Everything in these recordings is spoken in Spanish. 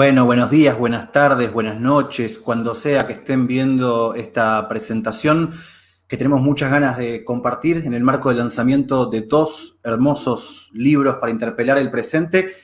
Bueno, buenos días, buenas tardes, buenas noches, cuando sea que estén viendo esta presentación que tenemos muchas ganas de compartir en el marco del lanzamiento de dos hermosos libros para interpelar el presente,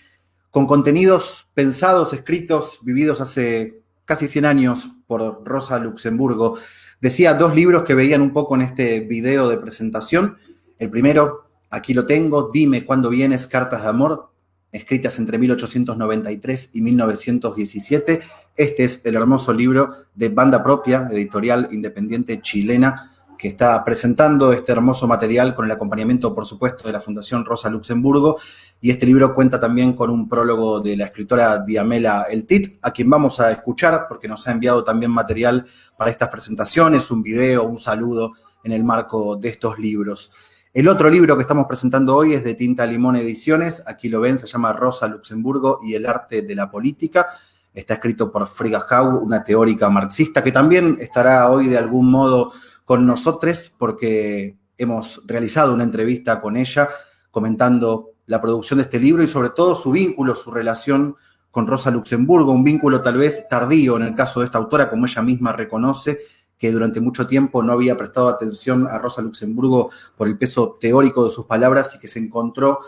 con contenidos pensados, escritos, vividos hace casi 100 años por Rosa Luxemburgo. Decía dos libros que veían un poco en este video de presentación. El primero, aquí lo tengo, Dime cuándo vienes, Cartas de Amor, escritas entre 1893 y 1917. Este es el hermoso libro de Banda Propia, editorial independiente chilena, que está presentando este hermoso material con el acompañamiento, por supuesto, de la Fundación Rosa Luxemburgo. Y este libro cuenta también con un prólogo de la escritora Diamela Eltit, a quien vamos a escuchar porque nos ha enviado también material para estas presentaciones, un video, un saludo en el marco de estos libros. El otro libro que estamos presentando hoy es de Tinta Limón Ediciones, aquí lo ven, se llama Rosa Luxemburgo y el arte de la política. Está escrito por Frigga Haug, una teórica marxista, que también estará hoy de algún modo con nosotros porque hemos realizado una entrevista con ella comentando la producción de este libro y sobre todo su vínculo, su relación con Rosa Luxemburgo, un vínculo tal vez tardío en el caso de esta autora, como ella misma reconoce, que durante mucho tiempo no había prestado atención a Rosa Luxemburgo por el peso teórico de sus palabras y que se encontró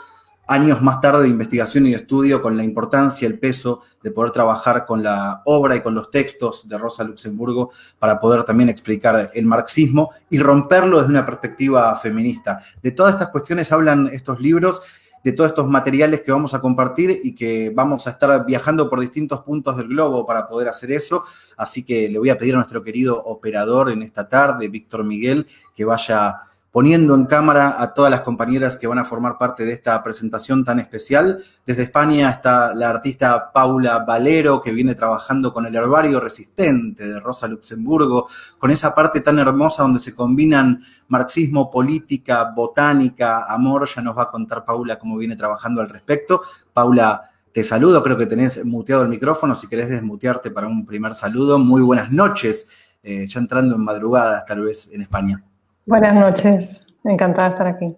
años más tarde de investigación y de estudio con la importancia, el peso de poder trabajar con la obra y con los textos de Rosa Luxemburgo para poder también explicar el marxismo y romperlo desde una perspectiva feminista. De todas estas cuestiones hablan estos libros de todos estos materiales que vamos a compartir y que vamos a estar viajando por distintos puntos del globo para poder hacer eso. Así que le voy a pedir a nuestro querido operador en esta tarde, Víctor Miguel, que vaya poniendo en cámara a todas las compañeras que van a formar parte de esta presentación tan especial. Desde España está la artista Paula Valero, que viene trabajando con el herbario resistente de Rosa Luxemburgo, con esa parte tan hermosa donde se combinan marxismo, política, botánica, amor. Ya nos va a contar Paula cómo viene trabajando al respecto. Paula, te saludo, creo que tenés muteado el micrófono, si querés desmutearte para un primer saludo. Muy buenas noches, eh, ya entrando en madrugadas tal vez en España. Buenas noches, encantada de estar aquí.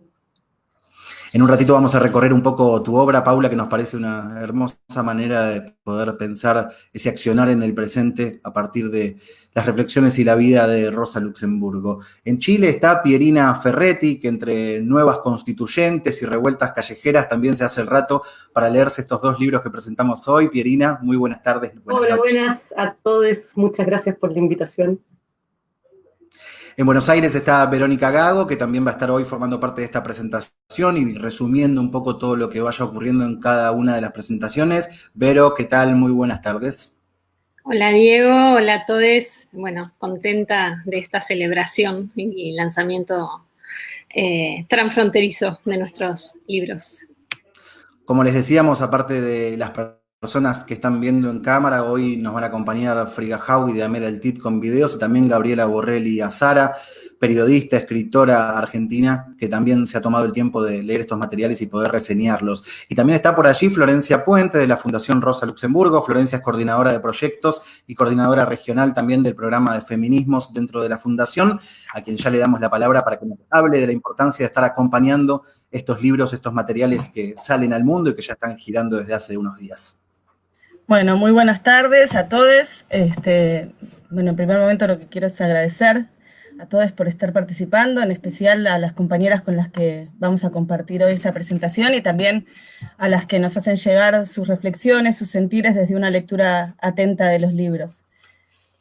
En un ratito vamos a recorrer un poco tu obra, Paula, que nos parece una hermosa manera de poder pensar ese accionar en el presente a partir de las reflexiones y la vida de Rosa Luxemburgo. En Chile está Pierina Ferretti, que entre nuevas constituyentes y revueltas callejeras también se hace el rato para leerse estos dos libros que presentamos hoy. Pierina, muy buenas tardes. Hola, buenas a todos. Muchas gracias por la invitación. En Buenos Aires está Verónica Gago, que también va a estar hoy formando parte de esta presentación y resumiendo un poco todo lo que vaya ocurriendo en cada una de las presentaciones. Vero, ¿qué tal? Muy buenas tardes. Hola Diego, hola a todos. Bueno, contenta de esta celebración y lanzamiento eh, transfronterizo de nuestros libros. Como les decíamos, aparte de las personas que están viendo en cámara. Hoy nos van a acompañar Friga y Damela El Tit con videos y también Gabriela Borrelli Azara, periodista, escritora argentina, que también se ha tomado el tiempo de leer estos materiales y poder reseñarlos. Y también está por allí Florencia Puente de la Fundación Rosa Luxemburgo. Florencia es coordinadora de proyectos y coordinadora regional también del programa de feminismos dentro de la Fundación, a quien ya le damos la palabra para que nos hable de la importancia de estar acompañando estos libros, estos materiales que salen al mundo y que ya están girando desde hace unos días. Bueno, muy buenas tardes a todos. Este, bueno, en primer momento lo que quiero es agradecer a todos por estar participando, en especial a las compañeras con las que vamos a compartir hoy esta presentación y también a las que nos hacen llegar sus reflexiones, sus sentires desde una lectura atenta de los libros.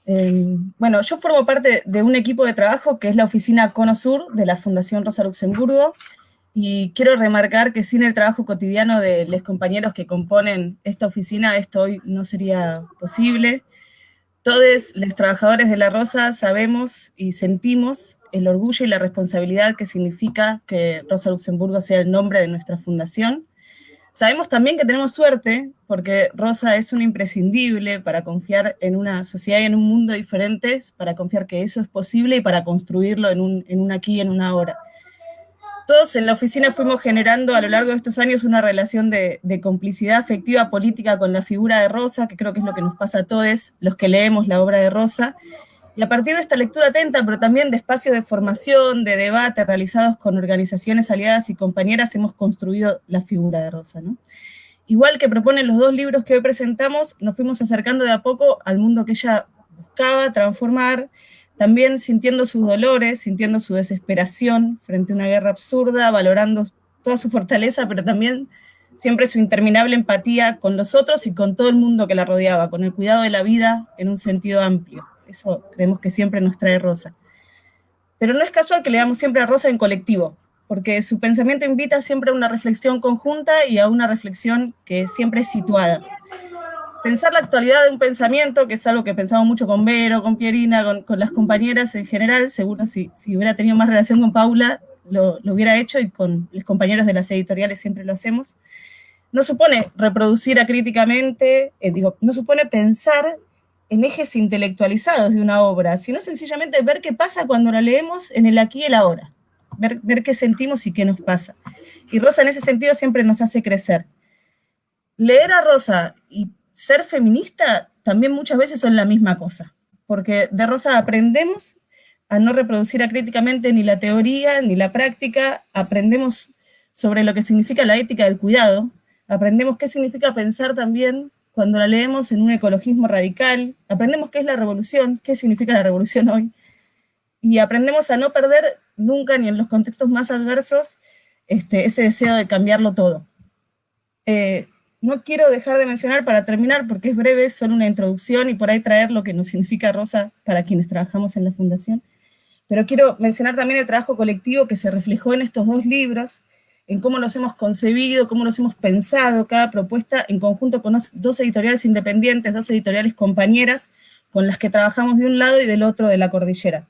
Em, bueno, yo formo parte de un equipo de trabajo que es la oficina Cono Sur de la Fundación Rosa Luxemburgo, y quiero remarcar que sin el trabajo cotidiano de los compañeros que componen esta oficina, esto hoy no sería posible. Todos los trabajadores de La Rosa sabemos y sentimos el orgullo y la responsabilidad que significa que Rosa Luxemburgo sea el nombre de nuestra fundación. Sabemos también que tenemos suerte, porque Rosa es un imprescindible para confiar en una sociedad y en un mundo diferentes, para confiar que eso es posible y para construirlo en un, en un aquí y en una hora todos en la oficina fuimos generando a lo largo de estos años una relación de, complicidad afectiva política con la figura de Rosa, que creo que es lo que nos pasa a todos los que leemos la obra de Rosa. Y a partir de esta lectura atenta, pero también de espacios de formación, de debate realizados con organizaciones aliadas y compañeras, hemos construido la figura de Rosa. igual que proponen los dos libros que hoy presentamos, nos fuimos acercando de a poco al mundo que ella buscaba transformar, también sintiendo sus dolores, sintiendo su desesperación frente a una guerra absurda, valorando toda su fortaleza, pero también siempre su interminable empatía con los otros y con todo el mundo que la rodeaba, con el cuidado de la vida en un sentido amplio. Eso creemos que siempre nos trae Rosa. Pero no es casual que leamos siempre a Rosa en colectivo, porque su pensamiento invita siempre a una reflexión conjunta y a una reflexión que siempre es situada pensar la actualidad de un pensamiento, que es algo que pensamos mucho con Vero, con Pierina, con, las compañeras en general, seguro si, si, hubiera tenido más relación con Paula, lo, hubiera hecho y con los compañeros de las editoriales siempre lo hacemos. No supone reproducir acríticamente, eh, digo, no supone pensar en ejes intelectualizados de una obra, sino sencillamente ver qué pasa cuando la leemos en el aquí y el ahora, ver, ver qué sentimos y qué nos pasa. Y Rosa en ese sentido siempre nos hace crecer. Leer a Rosa y ser feminista también muchas veces son la misma cosa, porque de Rosa aprendemos a no reproducir acríticamente ni la teoría ni la práctica, aprendemos sobre lo que significa la ética del cuidado, aprendemos qué significa pensar también cuando la leemos en un ecologismo radical, aprendemos qué es la revolución, qué significa la revolución hoy, y aprendemos a no perder nunca, ni en los contextos más adversos, este, ese deseo de cambiarlo todo. Eh, no quiero dejar de mencionar para terminar, porque es breve, es solo una introducción y por ahí traer lo que nos significa Rosa para quienes trabajamos en la Fundación. Pero quiero mencionar también el trabajo colectivo que se reflejó en estos dos libros, en cómo los hemos concebido, cómo los hemos pensado, cada propuesta en conjunto con dos editoriales independientes, dos editoriales compañeras, con las que trabajamos de un lado y del otro de la cordillera.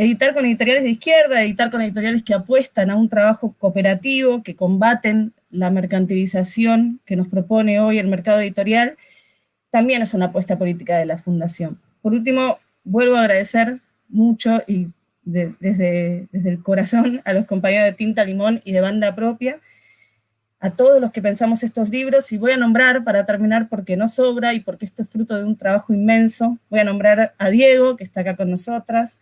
Editar con editoriales de izquierda, editar con editoriales que apuestan a un trabajo cooperativo, que combaten la mercantilización que nos propone hoy el mercado editorial, también es una apuesta política de la Fundación. Por último, vuelvo a agradecer mucho y desde, desde el corazón a los compañeros de Tinta Limón y de Banda Propia, a todos los que pensamos estos libros, y voy a nombrar, para terminar, porque no sobra y porque esto es fruto de un trabajo inmenso, voy a nombrar a Diego, que está acá con nosotras,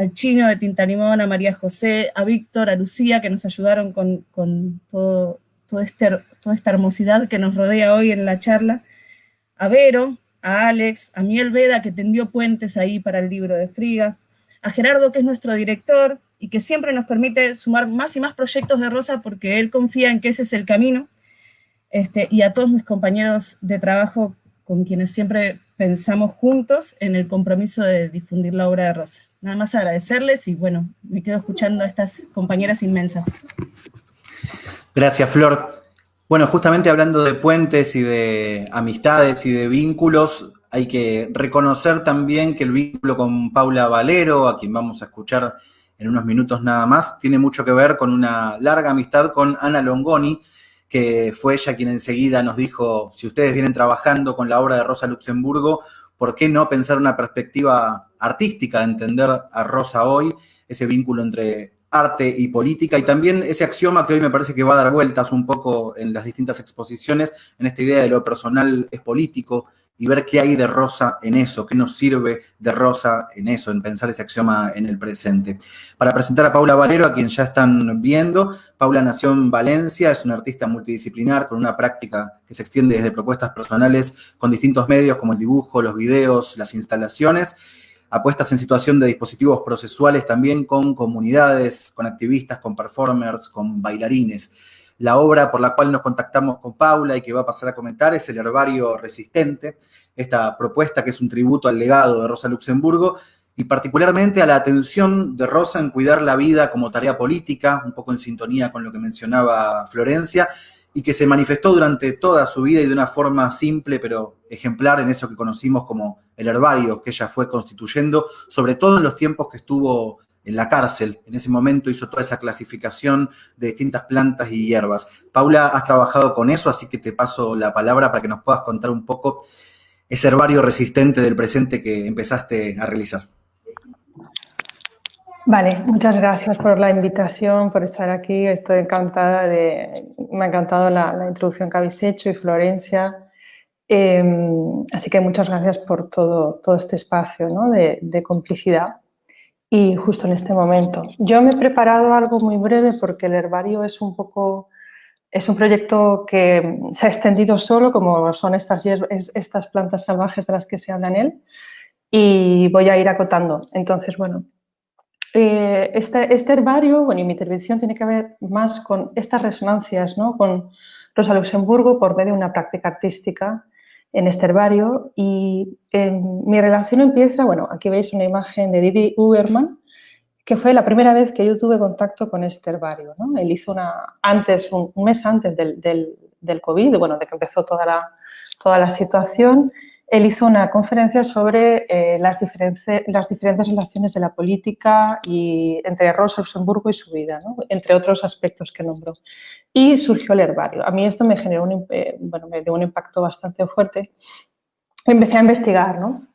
al Chino de Tinta Limón, a María José, a Víctor, a Lucía, que nos ayudaron con, con todo, este, toda esta hermosidad que nos rodea hoy en la charla, a Vero, a Alex, a Miel Veda, que tendió puentes ahí para el libro de Friga, a Gerardo, que es nuestro director y que siempre nos permite sumar más y más proyectos de Rosa porque él confía en que ese es el camino, este, y a todos mis compañeros de trabajo con quienes siempre pensamos juntos en el compromiso de difundir la obra de Rosa. Nada más agradecerles y bueno, me quedo escuchando a estas compañeras inmensas. Gracias, Flor. Bueno, justamente hablando de puentes y de amistades y de vínculos, hay que reconocer también que el vínculo con Paula Valero, a quien vamos a escuchar en unos minutos nada más, tiene mucho que ver con una larga amistad con Ana Longoni, que fue ella quien enseguida nos dijo, si ustedes vienen trabajando con la obra de Rosa Luxemburgo, ¿por qué no pensar una perspectiva artística de entender a Rosa hoy, ese vínculo entre arte y política, y también ese axioma que hoy me parece que va a dar vueltas un poco en las distintas exposiciones, en esta idea de lo personal es político, y ver qué hay de Rosa en eso, qué nos sirve de Rosa en eso, en pensar ese axioma en el presente. Para presentar a Paula Valero, a quien ya están viendo, Paula nació en Valencia, es una artista multidisciplinar con una práctica que se extiende desde propuestas personales con distintos medios como el dibujo, los videos, las instalaciones, apuestas en situación de dispositivos procesuales también con comunidades, con activistas, con performers, con bailarines. La obra por la cual nos contactamos con Paula y que va a pasar a comentar es el Herbario Resistente, esta propuesta que es un tributo al legado de Rosa Luxemburgo y particularmente a la atención de Rosa en cuidar la vida como tarea política, un poco en sintonía con lo que mencionaba Florencia, y que se manifestó durante toda su vida y de una forma simple pero ejemplar en eso que conocimos como el herbario que ella fue constituyendo, sobre todo en los tiempos que estuvo en la cárcel. En ese momento hizo toda esa clasificación de distintas plantas y hierbas. Paula, has trabajado con eso, así que te paso la palabra para que nos puedas contar un poco ese herbario resistente del presente que empezaste a realizar. Vale, muchas gracias por la invitación, por estar aquí. Estoy encantada de... Me ha encantado la, introducción que habéis hecho y Florencia. Em, así que muchas gracias por todo, todo este espacio de, complicidad y justo en este momento. Yo me he preparado algo muy breve porque el herbario es un poco es un proyecto que se ha extendido solo, como son estas, estas plantas salvajes de las que se habla en él, y voy a ir acotando. Entonces, bueno, eh, este, este, herbario, bueno, y mi intervención tiene que ver más con estas resonancias, ¿no? Con Rosa Luxemburgo por medio de una práctica artística en este herbario y mi relación empieza, bueno, aquí veis una imagen de Didi Uberman, que fue la primera vez que yo tuve contacto con este herbario. ¿no? Él hizo una, antes, un, mes antes del, del, del, COVID, bueno, de que empezó toda la, toda la situación, él hizo una conferencia sobre eh, las, las, diferentes relaciones de la política y entre Rosa Luxemburgo y su vida, ¿no? entre otros aspectos que nombró. Y surgió el herbario. A mí esto me generó un, eh, bueno, me dio un impacto bastante fuerte. Empecé a investigar, ¿no?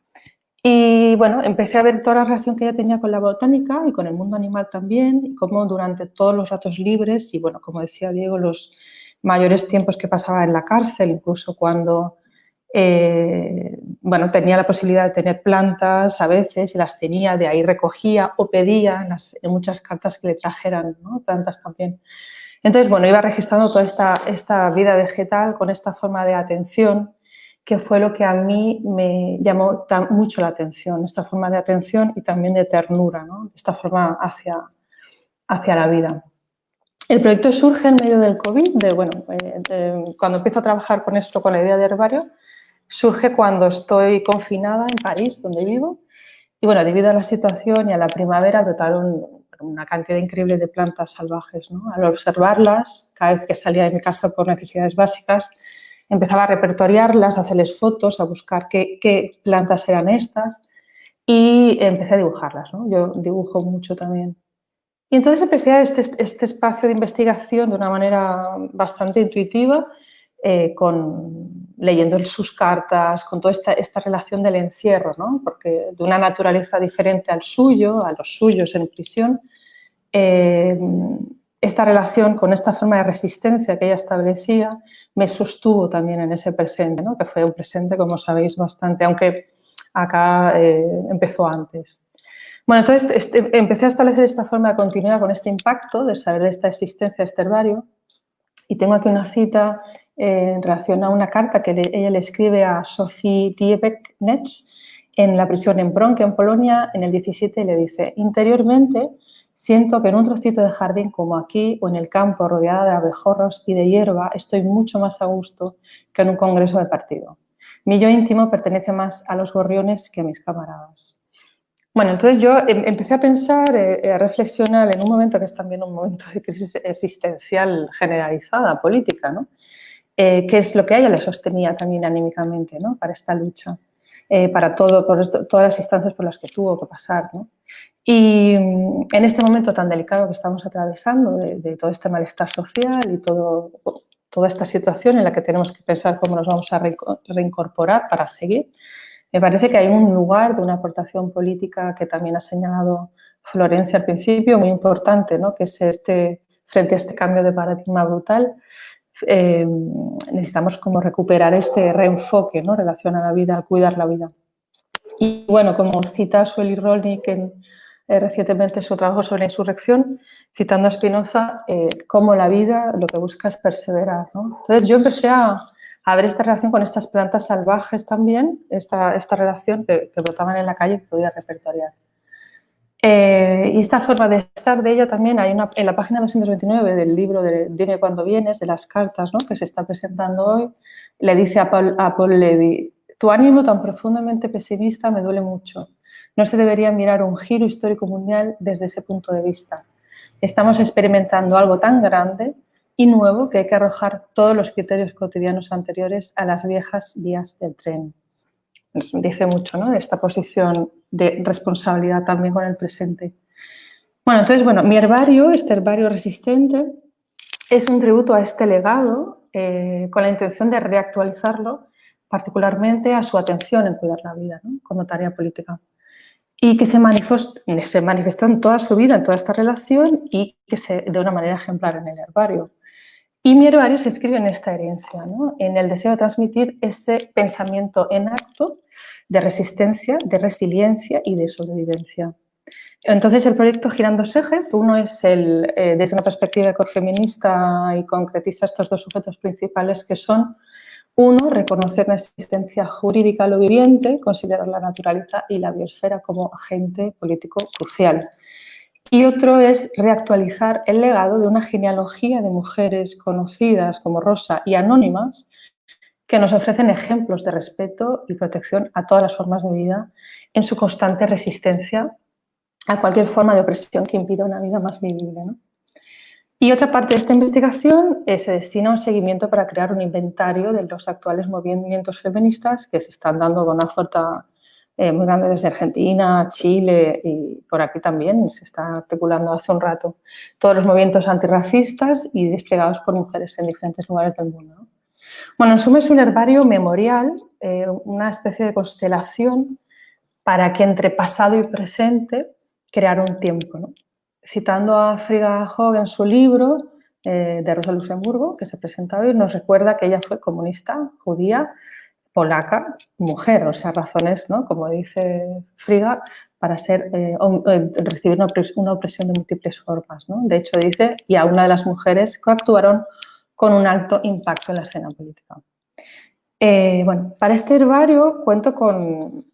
Y bueno, empecé a ver toda la relación que ella tenía con la botánica y con el mundo animal también, y cómo durante todos los ratos libres y bueno, como decía Diego, los mayores tiempos que pasaba en la cárcel, incluso cuando eh, bueno, tenía la posibilidad de tener plantas a veces y las tenía, de ahí recogía o pedía en, las, muchas cartas que le trajeran plantas también. Entonces, bueno, iba registrando toda esta, esta vida vegetal con esta forma de atención que fue lo que a mí me llamó mucho la atención, esta forma de atención y también de ternura, esta forma hacia, hacia la vida. El proyecto surge en medio del COVID, de, bueno, eh, cuando empiezo a trabajar con esto, con la idea de herbario, surge cuando estoy confinada en París, donde vivo, y bueno, debido a la situación y a la primavera brotaron una cantidad increíble de plantas salvajes. Al observarlas, cada vez que salía de mi casa por necesidades básicas, empezaba a repertoriarlas, a hacerles fotos, a buscar qué, plantas eran estas y empecé a dibujarlas. Yo dibujo mucho también. Y entonces empecé este, este espacio de investigación de una manera bastante intuitiva, eh, con, leyendo sus cartas, con toda esta, esta relación del encierro, ¿no? porque de una naturaleza diferente al suyo, a los suyos en prisión, eh, esta relación con esta forma de resistencia que ella establecía me sostuvo también en ese presente, que fue un presente, como sabéis, bastante, aunque acá eh, empezó antes. Bueno, entonces este, empecé a establecer esta forma de continuidad con este impacto de saber de esta existencia de este herbario y tengo aquí una cita en relación a una carta que ella le escribe a Sophie Liebek-Netz en la prisión en Bronque, en Polonia, en el 17, y le dice, interiormente Siento que en un trocito de jardín como aquí o en el campo rodeada de abejorros y de hierba estoy mucho más a gusto que en un congreso de partido. Mi yo íntimo pertenece más a los gorriones que a mis camaradas. Bueno, entonces yo em, empecé a pensar, eh, a reflexionar en un momento que es también un momento de crisis existencial generalizada, política, ¿no? Eh, qué es lo que a ella le sostenía también anímicamente ¿no? para esta lucha. Eh, para todo, por todas las instancias por las que tuvo que pasar. Y mm, en este momento tan delicado que estamos atravesando, de, todo este malestar social y todo, toda esta situación en la que tenemos que pensar cómo nos vamos a reincorporar para seguir, me parece que hay un lugar de una aportación política que también ha señalado Florencia al principio, muy importante, ¿no? que es este, frente a este cambio de paradigma brutal, eh, necesitamos como recuperar este reenfoque ¿no? relación a la vida, a cuidar la vida. Y bueno, como cita Sueli Rolnik en, eh, recientemente su trabajo sobre la insurrección, citando a Spinoza, eh, como la vida lo que busca es perseverar. ¿no? Entonces yo empecé a, a, ver esta relación con estas plantas salvajes también, esta, esta relación que, que brotaban en la calle que podía repertoriar. Eh, y esta forma de estar de ella también hay una, en la página 229 del libro de Dime cuando vienes, de las cartas ¿no? que se está presentando hoy, le dice a Paul, a Paul Levy, tu ánimo tan profundamente pesimista me duele mucho. No se debería mirar un giro histórico mundial desde ese punto de vista. Estamos experimentando algo tan grande y nuevo que hay que arrojar todos los criterios cotidianos anteriores a las viejas vías del tren dice mucho, ¿no? Esta posición de responsabilidad también con el presente. Bueno, entonces, bueno, mi herbario, este herbario resistente, es un tributo a este legado eh, con la intención de reactualizarlo particularmente a su atención en cuidar la vida ¿no? como tarea política y que se manifestó, se manifestó en toda su vida, en toda esta relación y que se, de una manera ejemplar en el herbario. Y mi herbario se escribe en esta herencia, en el deseo de transmitir ese pensamiento en acto de resistencia, de resiliencia y de sobrevivencia. Entonces, el proyecto gira en dos ejes. Uno es el, eh, desde una perspectiva ecofeminista y concretiza estos dos sujetos principales que son, uno, reconocer la existencia jurídica de lo viviente, considerar la naturaleza y la biosfera como agente político crucial. Y otro es reactualizar el legado de una genealogía de mujeres conocidas como Rosa y anónimas que nos ofrecen ejemplos de respeto y protección a todas las formas de vida en su constante resistencia a cualquier forma de opresión que impida una vida más vivible. Y otra parte de esta investigación se destina a un seguimiento para crear un inventario de los actuales movimientos feministas que se están dando con una fuerza eh, muy grande desde Argentina, Chile y por aquí también se está articulando hace un rato. Todos los movimientos antirracistas y desplegados por mujeres en diferentes lugares del mundo. Bueno, en suma es un herbario memorial, eh, una especie de constelación para que entre pasado y presente crear un tiempo. Citando a Frida Hogg en su libro eh, de Rosa Luxemburgo, que se presenta hoy, nos recuerda que ella fue comunista, judía, polaca, mujer, o sea, razones, ¿no? como dice Frida, para ser, eh, eh, recibir una, opresión de múltiples formas. De hecho, dice, y a una de las mujeres que actuaron con un alto impacto en la escena política. bueno, para este herbario cuento con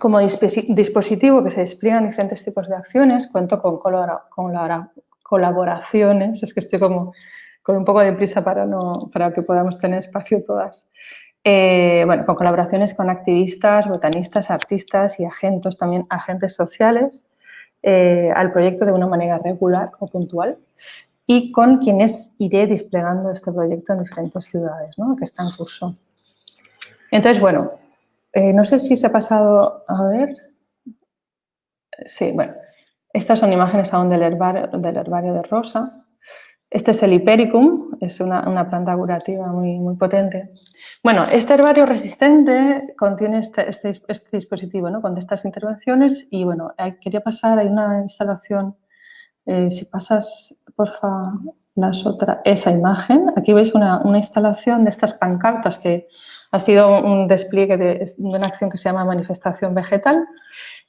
como dispositivo que se despliega en diferentes tipos de acciones, cuento con colaboraciones, es que estoy como con un poco de prisa para, no, para que podamos tener espacio todas. Eh, bueno, con colaboraciones con activistas, botanistas, artistas y agentes, también agentes sociales eh, al proyecto de una manera regular o puntual y con quienes iré desplegando este proyecto en diferentes ciudades ¿no? que está en curso. Entonces, bueno, eh, no sé si se ha pasado, a ver, sí, bueno, estas son imágenes aún del herbario, del herbario de Rosa. Este es el Hipericum, es una, planta curativa muy, muy potente. Bueno, este herbario resistente contiene este, este, este dispositivo, ¿no? con estas intervenciones y bueno, quería pasar, hay una instalación, eh, si pasas, porfa, las otra, esa imagen, aquí veis una, una instalación de estas pancartas que ha sido un despliegue de, una acción que se llama manifestación vegetal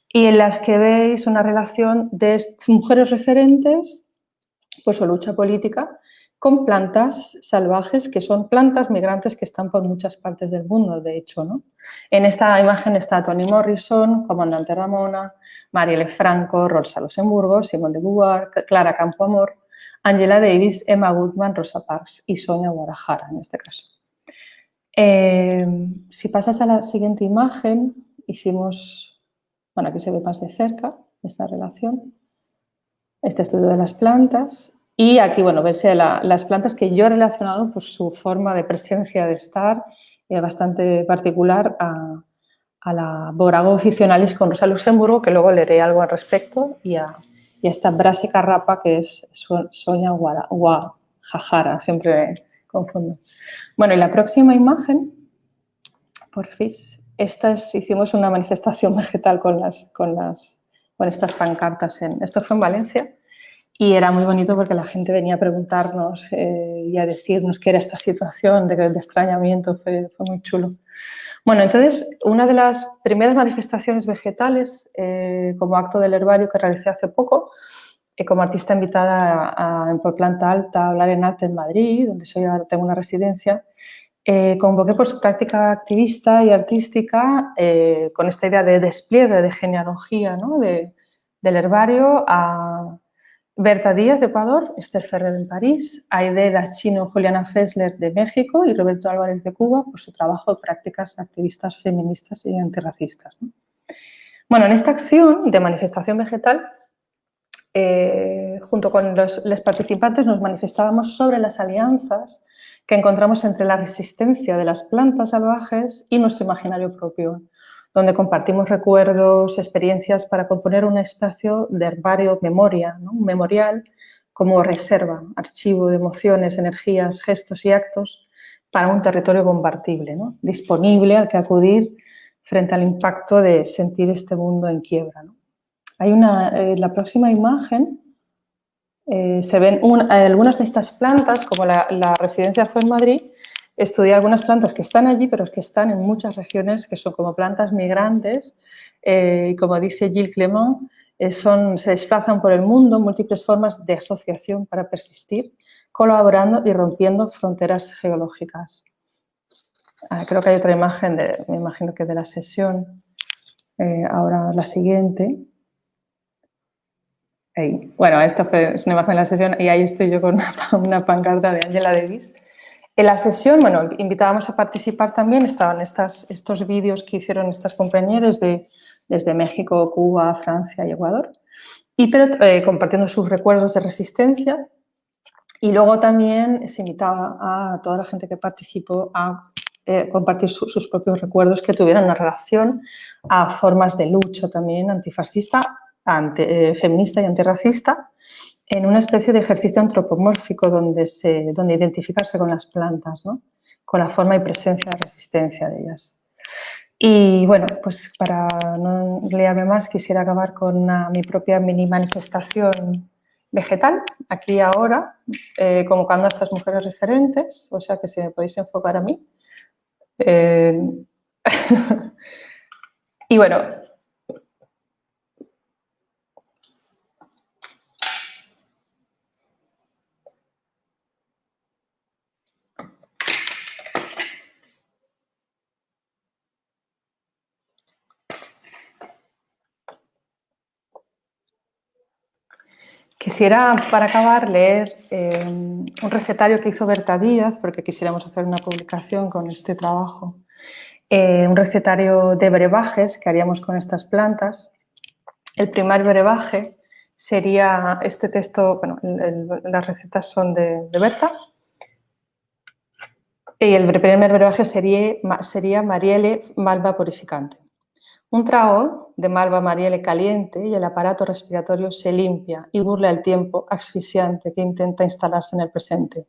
y en las que veis una relación de mujeres referentes por su lucha política con plantas salvajes que son plantas migrantes que están por muchas partes del mundo, de hecho. ¿no? En esta imagen está Toni Morrison, Comandante Ramona, Marielle Franco, Rosa Luxemburgo, Simone de Beauvoir, Clara Campoamor, Angela Davis, Emma Goodman, Rosa Parks y Sonia Guadalajara en este caso. Eh, si pasas a la siguiente imagen, hicimos, bueno, aquí se ve más de cerca esta relación, este estudio de las plantas y aquí, bueno, ves las plantas que yo he relacionado por su forma de presencia de estar eh, bastante particular a, la Borago officinalis con Rosa Luxemburgo, que luego leeré algo al respecto, y a, esta Brassica rapa, que es Sonia Guajajara, siempre confundo. Bueno, y la próxima imagen, por fin, estas, hicimos una manifestación vegetal con, las, con, las, con estas pancartas. En, esto fue en Valencia y era muy bonito porque la gente venía a preguntarnos eh, y a decirnos qué era esta situación de, de extrañamiento, fue, fue, muy chulo. Bueno, entonces, una de las primeras manifestaciones vegetales eh, como acto del herbario que realicé hace poco como artista invitada a, por planta alta a hablar en arte en Madrid, donde soy ahora tengo una residencia, eh, convoqué por su práctica activista y artística eh, con esta idea de despliegue de genealogía ¿no? de, del herbario a Berta Díaz de Ecuador, Esther Ferrer de París, Aidea Chino Juliana Fessler de México y Roberto Álvarez de Cuba por su trabajo de prácticas activistas feministas y antirracistas. Bueno, en esta acción de manifestación vegetal eh, junto con los, participantes nos manifestábamos sobre las alianzas que encontramos entre la resistencia de las plantas salvajes y nuestro imaginario propio, donde compartimos recuerdos, experiencias para componer un espacio de herbario memoria, un memorial como reserva, archivo de emociones, energías, gestos y actos para un territorio compartible, disponible al que acudir frente al impacto de sentir este mundo en quiebra. Hay una, eh, la próxima imagen eh, se ven algunas de estas plantas, como la, residencia fue en Madrid, estudié algunas plantas que están allí, pero que están en muchas regiones, que son como plantas migrantes, eh, y como dice Gilles Clement, eh, son, se desplazan por el mundo múltiples formas de asociación para persistir, colaborando y rompiendo fronteras geológicas. Ah, creo que hay otra imagen, de, me imagino que de la sesión, eh, ahora la siguiente. Bueno, esta es una imagen de la sesión y ahí estoy yo con una, pancarta de Angela Davis. En la sesión, bueno, invitábamos a participar también, estaban estas, estos vídeos que hicieron estas compañeras de, desde México, Cuba, Francia y Ecuador, y pero, eh, compartiendo sus recuerdos de resistencia. Y luego también se invitaba a toda la gente que participó a eh, compartir sus propios recuerdos que tuvieran una relación a formas de lucha también antifascista, eh, feminista y antirracista en una especie de ejercicio antropomórfico donde, donde identificarse con las plantas, ¿no? con la forma y presencia de resistencia de ellas. Y bueno, pues para no leerme más, quisiera acabar con mi propia mini manifestación vegetal, aquí y ahora, eh, convocando a estas mujeres referentes, o sea que si me podéis enfocar a mí. Eh, y bueno, Quisiera, para acabar, leer eh, un recetario que hizo Berta Díaz, porque quisiéramos hacer una publicación con este trabajo. Eh, un recetario de brebajes que haríamos con estas plantas. El primer brebaje sería este texto, bueno, las recetas son de, Berta. Y el primer brebaje sería, sería Marielle Malva Purificante. Un trago de malva mariele caliente y el aparato respiratorio se limpia y burla el tiempo asfixiante que intenta instalarse en el presente.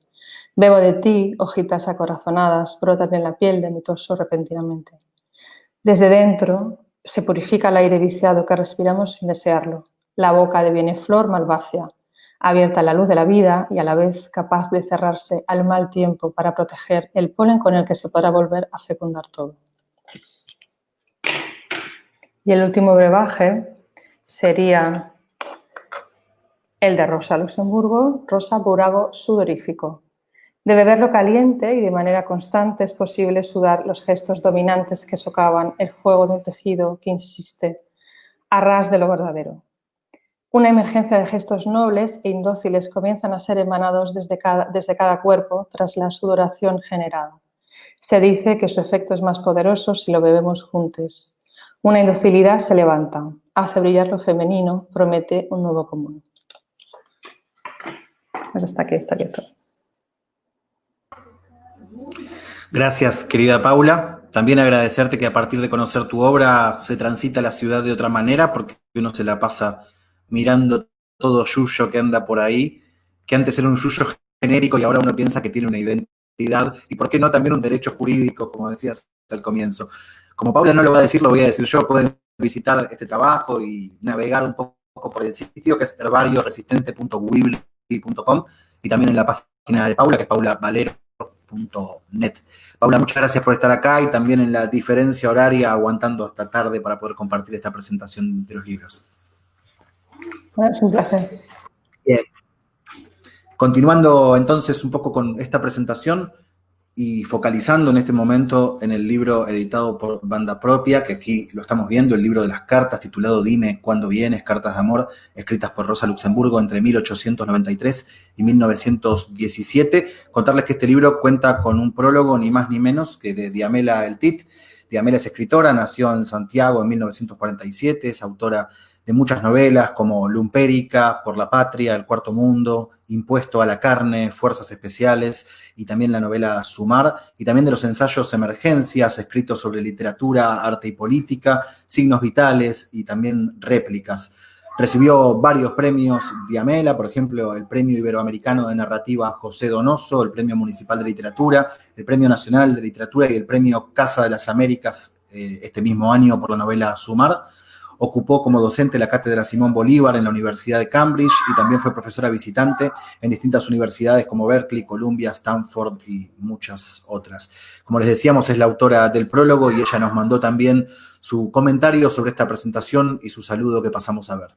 Bebo de ti, hojitas acorazonadas, brotan en la piel de mi torso repentinamente. Desde dentro se purifica el aire viciado que respiramos sin desearlo. La boca deviene flor malvácea, abierta a la luz de la vida y a la vez capaz de cerrarse al mal tiempo para proteger el polen con el que se podrá volver a fecundar todo. Y el último brebaje sería el de Rosa Luxemburgo, Rosa Burago sudorífico. De beberlo caliente y de manera constante es posible sudar los gestos dominantes que socavan el fuego de un tejido que insiste a ras de lo verdadero. Una emergencia de gestos nobles e indóciles comienzan a ser emanados desde cada, desde cada cuerpo tras la sudoración generada. Se dice que su efecto es más poderoso si lo bebemos juntos. Una indocilidad se levanta, hace brillar lo femenino, promete un nuevo común. Pues hasta aquí, está quieto. Gracias, querida Paula. También agradecerte que a partir de conocer tu obra se transita la ciudad de otra manera, porque uno se la pasa mirando todo yuyo que anda por ahí, que antes era un yuyo genérico y ahora uno piensa que tiene una identidad y por qué no también un derecho jurídico, como decías al comienzo. Como Paula no lo va a decir, lo voy a decir yo, pueden visitar este trabajo y navegar un poco por el sitio que es herbarioresistente.wibly.com y también en la página de Paula, que es paulavalero.net. Paula, muchas gracias por estar acá y también en la diferencia horaria aguantando hasta tarde para poder compartir esta presentación de los libros. Bueno, es un placer. Bien. Continuando entonces un poco con esta presentación, y focalizando en este momento en el libro editado por Banda Propia, que aquí lo estamos viendo, el libro de las cartas titulado Dime cuándo vienes, cartas de amor, escritas por Rosa Luxemburgo entre 1893 y 1917. Contarles que este libro cuenta con un prólogo ni más ni menos que de Diamela El Tit. Diamela es escritora, nació en Santiago en 1947, es autora de muchas novelas como Lumpérica, Por la Patria, El Cuarto Mundo, Impuesto a la Carne, Fuerzas Especiales y también la novela Sumar, y también de los ensayos Emergencias, escritos sobre literatura, arte y política, signos vitales y también réplicas. Recibió varios premios Diamela, por ejemplo, el Premio Iberoamericano de Narrativa José Donoso, el Premio Municipal de Literatura, el Premio Nacional de Literatura y el Premio Casa de las Américas eh, este mismo año por la novela Sumar. Ocupó como docente la cátedra Simón Bolívar en la Universidad de Cambridge y también fue profesora visitante en distintas universidades como Berkeley, Columbia, Stanford y muchas otras. Como les decíamos, es la autora del prólogo y ella nos mandó también su comentario sobre esta presentación y su saludo que pasamos a ver.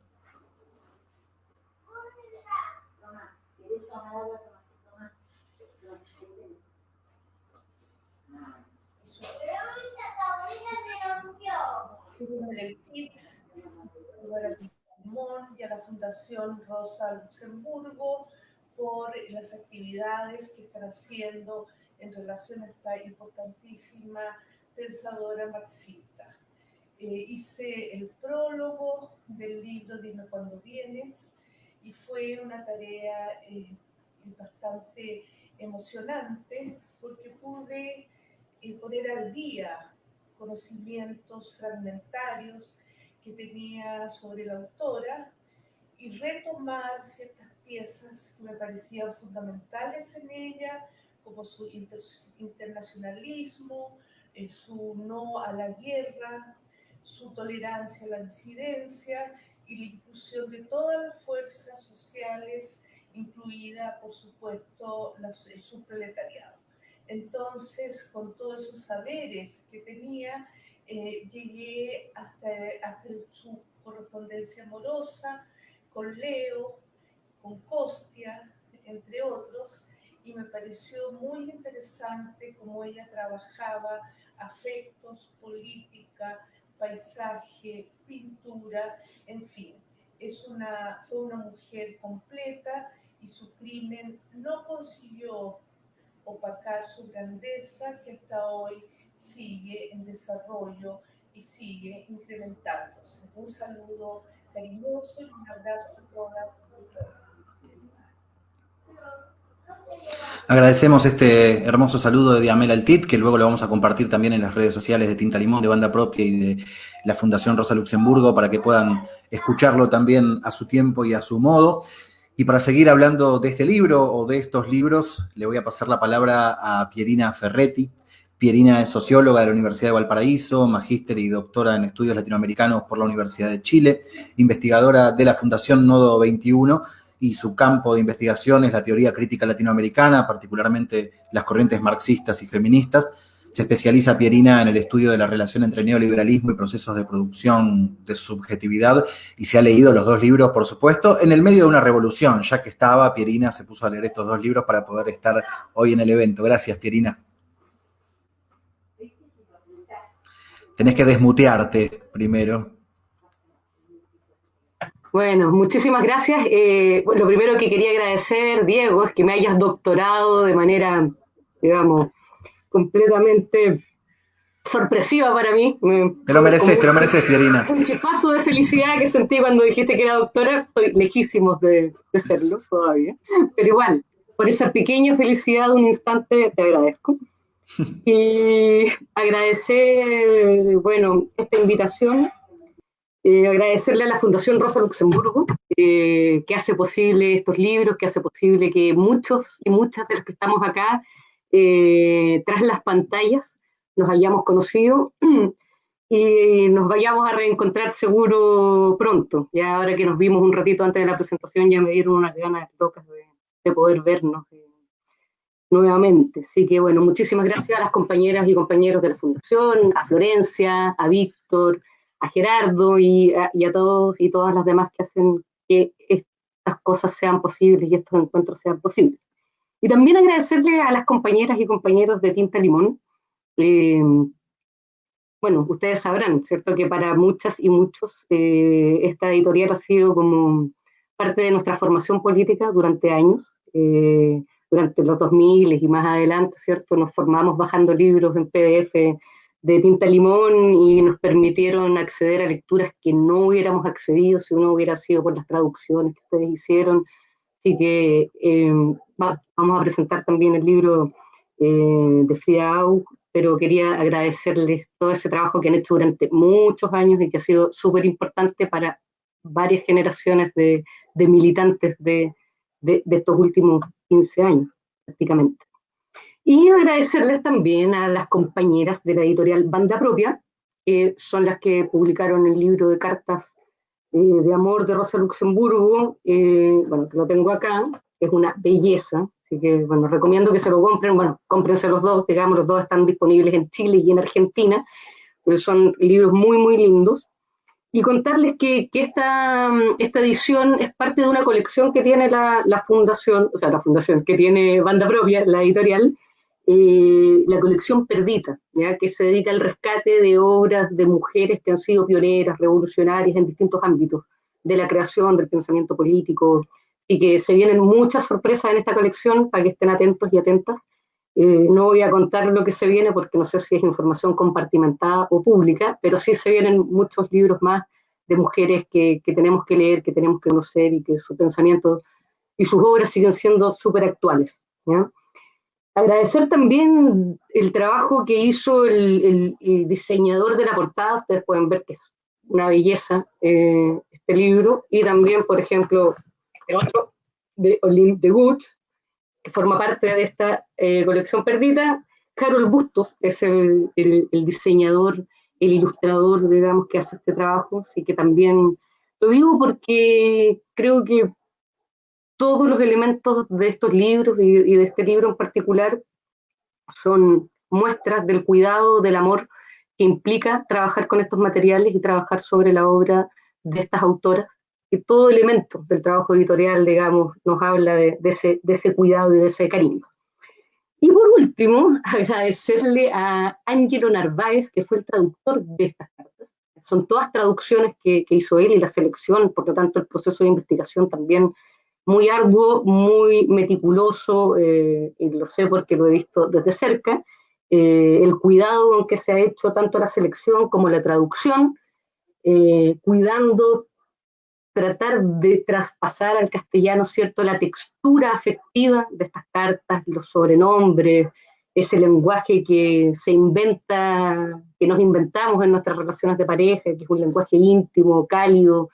Y a la Fundación Rosa Luxemburgo por las actividades que están haciendo en relación a esta importantísima pensadora marxista. Eh, hice el prólogo del libro Dime cuando vienes y fue una tarea eh, bastante emocionante porque pude eh, poner al día conocimientos fragmentarios que tenía sobre la autora y retomar ciertas piezas que me parecían fundamentales en ella, como su internacionalismo, eh, su no a la guerra, su tolerancia a la disidencia y la inclusión de todas las fuerzas sociales, incluida, por supuesto, el subproletariado. Entonces, con todos esos saberes que tenía, eh, llegué hasta, hasta su correspondencia amorosa con Leo, con Costia, entre otros, y me pareció muy interesante cómo ella trabajaba afectos, política, paisaje, pintura, en fin. Es una, fue una mujer completa y su crimen no consiguió opacar su grandeza que hasta hoy sigue en desarrollo y sigue incrementándose. Un saludo un abrazo a. Agradecemos este hermoso saludo de Diamela Altit, que luego lo vamos a compartir también en las redes sociales de Tinta Limón, de Banda Propia y de la Fundación Rosa Luxemburgo, para que puedan escucharlo también a su tiempo y a su modo. Y para seguir hablando de este libro o de estos libros, le voy a pasar la palabra a Pierina Ferretti, Pierina es socióloga de la Universidad de Valparaíso, magíster y doctora en estudios latinoamericanos por la Universidad de Chile, investigadora de la Fundación Nodo 21 y su campo de investigación es la teoría crítica latinoamericana, particularmente las corrientes marxistas y feministas. Se especializa Pierina en el estudio de la relación entre neoliberalismo y procesos de producción de subjetividad y se ha leído los dos libros, por supuesto, en el medio de una revolución, ya que estaba, Pierina se puso a leer estos dos libros para poder estar hoy en el evento. Gracias, Pierina. Tenés que desmutearte primero. Bueno, muchísimas gracias. Eh, lo primero que quería agradecer, Diego, es que me hayas doctorado de manera, digamos, completamente sorpresiva para mí. Te lo mereces, te lo mereces, Pierina. Un chispazo de felicidad que sentí cuando dijiste que era doctora. Estoy lejísimos de, de serlo todavía. Pero igual, por esa pequeña felicidad de un instante, te agradezco. Y agradecer, bueno, esta invitación, eh, agradecerle a la Fundación Rosa Luxemburgo, eh, que hace posible estos libros, que hace posible que muchos y muchas de los que estamos acá, eh, tras las pantallas, nos hayamos conocido y nos vayamos a reencontrar seguro pronto. Ya ahora que nos vimos un ratito antes de la presentación, ya me dieron unas ganas locas de poder vernos nuevamente. Así que bueno, muchísimas gracias a las compañeras y compañeros de la Fundación, a Florencia, a Víctor, a Gerardo y a, todos y todas las demás que hacen que estas cosas sean posibles y estos encuentros sean posibles. Y también agradecerle a las compañeras y compañeros de Tinta Limón. Eh, bueno, ustedes sabrán, ¿cierto? Que para muchas y muchos eh, esta editorial ha sido como parte de nuestra formación política durante años. Eh, durante los 2000 y más adelante, ¿cierto? Nos formamos bajando libros en PDF de tinta limón y nos permitieron acceder a lecturas que no hubiéramos accedido si uno hubiera sido por las traducciones que ustedes hicieron. Así que eh, vamos a presentar también el libro eh, de Frida Aug, pero quería agradecerles todo ese trabajo que han hecho durante muchos años y que ha sido súper importante para varias generaciones de, de militantes de, de, estos últimos 15 años, prácticamente. Y agradecerles también a las compañeras de la editorial Banda Propia, que son las que publicaron el libro de cartas eh, de amor de Rosa Luxemburgo, eh, bueno, lo tengo acá, es una belleza, así que, bueno, recomiendo que se lo compren, bueno, cómprense los dos, digamos, los dos están disponibles en Chile y en Argentina, pero son libros muy, muy lindos y contarles que, esta, esta, edición es parte de una colección que tiene la, fundación, o sea, la fundación que tiene banda propia, la editorial, eh, la colección Perdita, ¿ya? que se dedica al rescate de obras de mujeres que han sido pioneras, revolucionarias en distintos ámbitos de la creación, del pensamiento político, y que se vienen muchas sorpresas en esta colección para que estén atentos y atentas. Eh, no voy a contar lo que se viene porque no sé si es información compartimentada o pública, pero sí se vienen muchos libros más de mujeres que, que tenemos que leer, que tenemos que conocer y que su pensamiento y sus obras siguen siendo súper actuales. Agradecer también el trabajo que hizo el, diseñador de la portada, ustedes pueden ver que es una belleza eh, este libro, y también, por ejemplo, el otro de Olympe de Woods, forma parte de esta eh, colección perdida. Carol Bustos es el, diseñador, el ilustrador, digamos, que hace este trabajo, así que también lo digo porque creo que todos los elementos de estos libros y, de este libro en particular son muestras del cuidado, del amor que implica trabajar con estos materiales y trabajar sobre la obra de estas autoras que todo elemento del trabajo editorial, digamos, nos habla de, ese, de, ese, cuidado y de ese cariño. Y por último, agradecerle a Angelo Narváez, que fue el traductor de estas cartas. Son todas traducciones que, que hizo él y la selección, por lo tanto el proceso de investigación también muy arduo, muy meticuloso, eh, y lo sé porque lo he visto desde cerca, eh, el cuidado con que se ha hecho tanto la selección como la traducción, eh, cuidando tratar de traspasar al castellano, ¿cierto?, la textura afectiva de estas cartas, los sobrenombres, ese lenguaje que se inventa, que nos inventamos en nuestras relaciones de pareja, que es un lenguaje íntimo, cálido,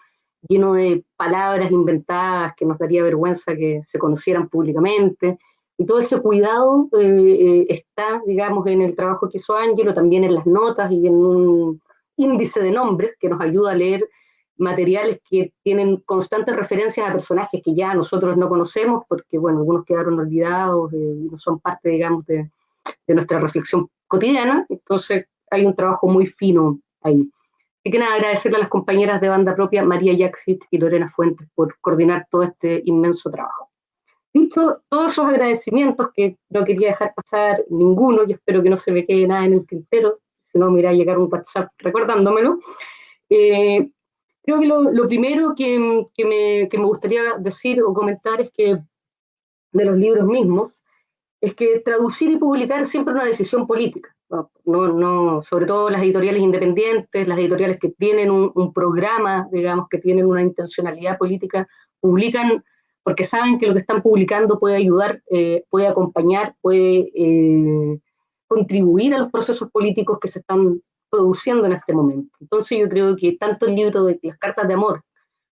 lleno de palabras inventadas que nos daría vergüenza que se conocieran públicamente. Y todo ese cuidado eh, eh, está, digamos, en el trabajo que hizo Ángelo, también en las notas y en un índice de nombres que nos ayuda a leer materiales que tienen constantes referencias a personajes que ya nosotros no conocemos, porque, bueno, algunos quedaron olvidados eh, no son parte, digamos, de, nuestra reflexión cotidiana. Entonces, hay un trabajo muy fino ahí. Y que nada, agradecerle a las compañeras de banda propia, María Yaxit y Lorena Fuentes, por coordinar todo este inmenso trabajo. Dicho todos esos agradecimientos que no quería dejar pasar ninguno, y espero que no se me quede nada en el tintero, si no me irá a llegar un WhatsApp recordándomelo, eh, Creo que lo, primero que, me, gustaría decir o comentar es que de los libros mismos, es que traducir y publicar es siempre una decisión política. No, no, sobre todo las editoriales independientes, las editoriales que tienen un, programa, digamos, que tienen una intencionalidad política, publican porque saben que lo que están publicando puede ayudar, eh, puede acompañar, puede eh, contribuir a los procesos políticos que se están produciendo en este momento. Entonces yo creo que tanto el libro de las cartas de amor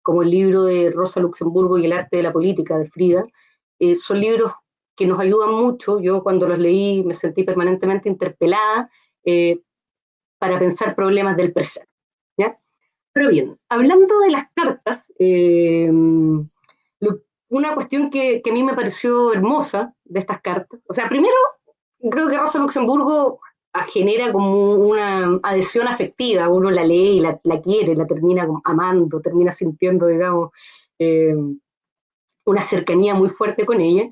como el libro de Rosa Luxemburgo y el arte de la política de Frida eh, son libros que nos ayudan mucho. Yo cuando los leí me sentí permanentemente interpelada eh, para pensar problemas del presente. ¿ya? Pero bien, hablando de las cartas, eh, una cuestión que, que, a mí me pareció hermosa de estas cartas, o sea, primero, creo que Rosa Luxemburgo genera como una adhesión afectiva, uno la lee y la, quiere, la termina amando, termina sintiendo, digamos, eh, una cercanía muy fuerte con ella.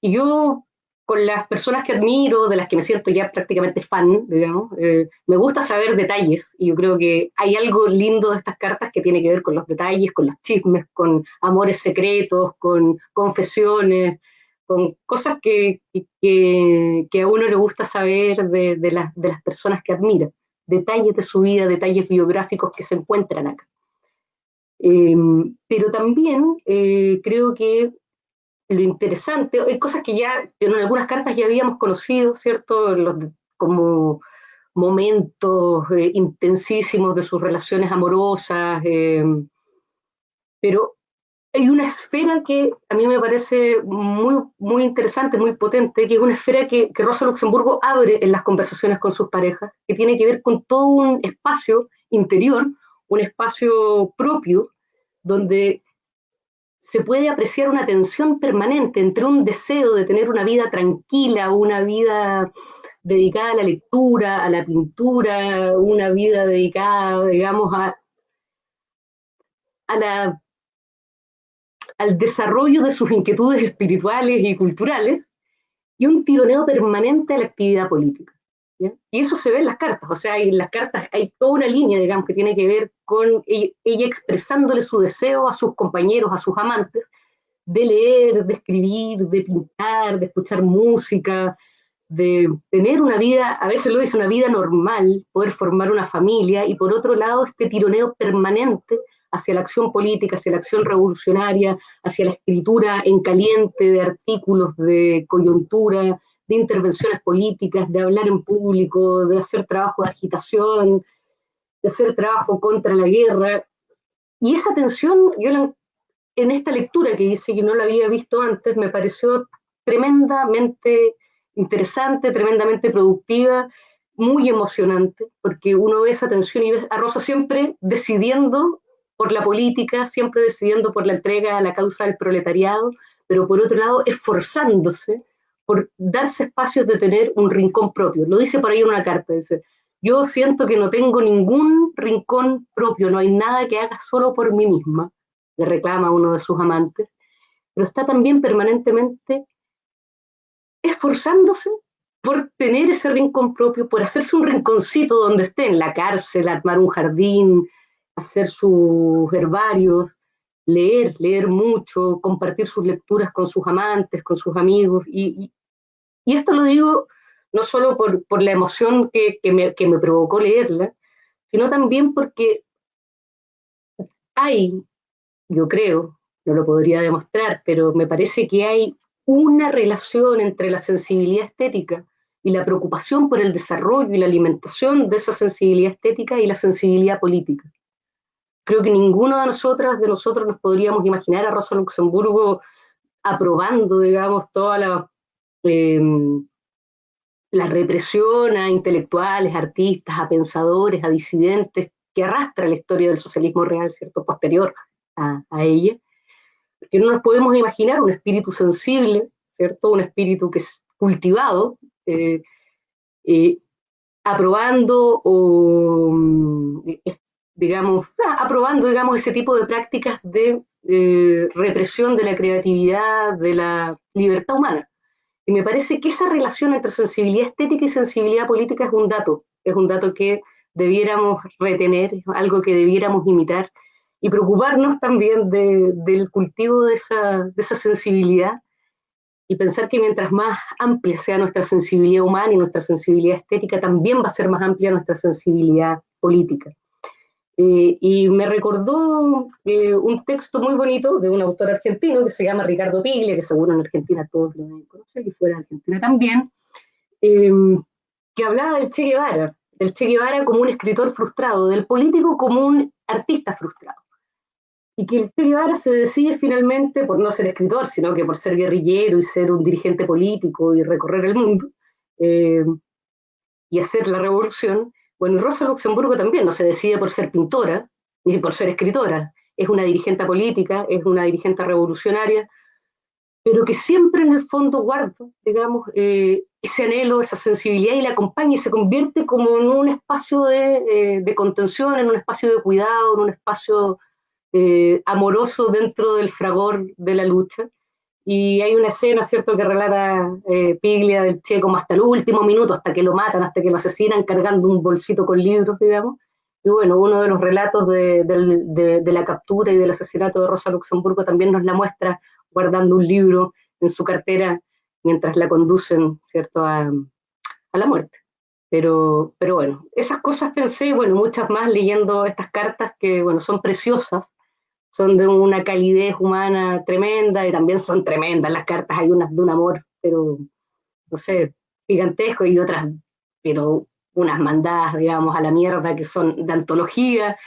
Y yo, con las personas que admiro, de las que me siento ya prácticamente fan, digamos, eh, me gusta saber detalles, y yo creo que hay algo lindo de estas cartas que tiene que ver con los detalles, con los chismes, con amores secretos, con confesiones, con cosas que, que, a uno le gusta saber de, de, las personas que admira, detalles de su vida, detalles biográficos que se encuentran acá. Em, pero también eh, creo que lo interesante, hay cosas que ya en algunas cartas ya habíamos conocido, ¿cierto? como momentos eh, intensísimos de sus relaciones amorosas, em, pero hay una esfera que a mí me parece muy, muy interesante, muy potente, que es una esfera que, que Rosa Luxemburgo abre en las conversaciones con sus parejas, que tiene que ver con todo un espacio interior, un espacio propio, donde se puede apreciar una tensión permanente entre un deseo de tener una vida tranquila, una vida dedicada a la lectura, a la pintura, una vida dedicada, digamos, a, a la al desarrollo de sus inquietudes espirituales y culturales, y un tironeo permanente a la actividad política. Y eso se ve en las cartas, o sea, en las cartas hay toda una línea, digamos, que tiene que ver con ella, expresándole su deseo a sus compañeros, a sus amantes, de leer, de escribir, de pintar, de escuchar música, de tener una vida, a veces lo dice, una vida normal, poder formar una familia, y por otro lado, este tironeo permanente hacia la acción política, hacia la acción revolucionaria, hacia la escritura en caliente de artículos de coyuntura, de intervenciones políticas, de hablar en público, de hacer trabajo de agitación, de hacer trabajo contra la guerra. Y esa tensión, yo en esta lectura que dice que no la había visto antes, me pareció tremendamente interesante, tremendamente productiva, muy emocionante, porque uno ve esa tensión y ve a Rosa siempre decidiendo por la política, siempre decidiendo por la entrega a la causa del proletariado, pero por otro lado esforzándose por darse espacios de tener un rincón propio. Lo dice por ahí en una carta, dice, yo siento que no tengo ningún rincón propio, no hay nada que haga solo por mí misma, le reclama uno de sus amantes, pero está también permanentemente esforzándose por tener ese rincón propio, por hacerse un rinconcito donde esté, en la cárcel, armar un jardín, hacer sus herbarios, leer, leer mucho, compartir sus lecturas con sus amantes, con sus amigos, y, y esto lo digo no solo por, la emoción que, me, provocó leerla, sino también porque hay, yo creo, no lo podría demostrar, pero me parece que hay una relación entre la sensibilidad estética y la preocupación por el desarrollo y la alimentación de esa sensibilidad estética y la sensibilidad política. Creo que ninguno de nosotras, de nosotros, nos podríamos imaginar a Rosa Luxemburgo aprobando, digamos, toda la Em, la represión a intelectuales, artistas, a pensadores, a disidentes, que arrastra la historia del socialismo real, ¿cierto?, posterior a, ella, que no nos podemos imaginar un espíritu sensible, ¿cierto?, un espíritu que es cultivado, eh, eh, aprobando o, mm, digamos, aprobando, digamos, ese tipo de prácticas de eh, represión de la creatividad, de la libertad humana. Y me parece que esa relación entre sensibilidad estética y sensibilidad política es un dato, es un dato que debiéramos retener, algo que debiéramos imitar y preocuparnos también del cultivo de esa, de esa sensibilidad y pensar que mientras más amplia sea nuestra sensibilidad humana y nuestra sensibilidad estética, también va a ser más amplia nuestra sensibilidad política. Eh, y me recordó eh, un texto muy bonito de un autor argentino que se llama Ricardo Piglia, que seguro en Argentina todos lo deben conocer, y fuera de Argentina también, em, que hablaba del Che Guevara, del Che Guevara como un escritor frustrado, del político como un artista frustrado. Y que el Che Guevara se decide finalmente por no ser escritor, sino que por ser guerrillero y ser un dirigente político y recorrer el mundo em, y hacer la revolución, bueno, Rosa Luxemburgo también no se decide por ser pintora, ni por ser escritora. Es una dirigente política, es una dirigente revolucionaria, pero que siempre en el fondo guarda, digamos, eh, ese anhelo, esa sensibilidad y la acompaña y se convierte como en un espacio de, eh, contención, en un espacio de cuidado, en un espacio eh, amoroso dentro del fragor de la lucha. Y hay una escena, ¿cierto?, que relata eh, Piglia del Che como hasta el último minuto, hasta que lo matan, hasta que lo asesinan, cargando un bolsito con libros, digamos. Y bueno, uno de los relatos de, de, la captura y del asesinato de Rosa Luxemburgo también nos la muestra guardando un libro en su cartera mientras la conducen, ¿cierto?, a, a la muerte. Pero, pero bueno, esas cosas pensé, bueno, muchas más leyendo estas cartas que, bueno, son preciosas, son de una calidez humana tremenda y también son tremendas. Las cartas, hay unas de un amor, pero, no sé, gigantesco y otras, pero unas mandadas, digamos, a la mierda que son de antología,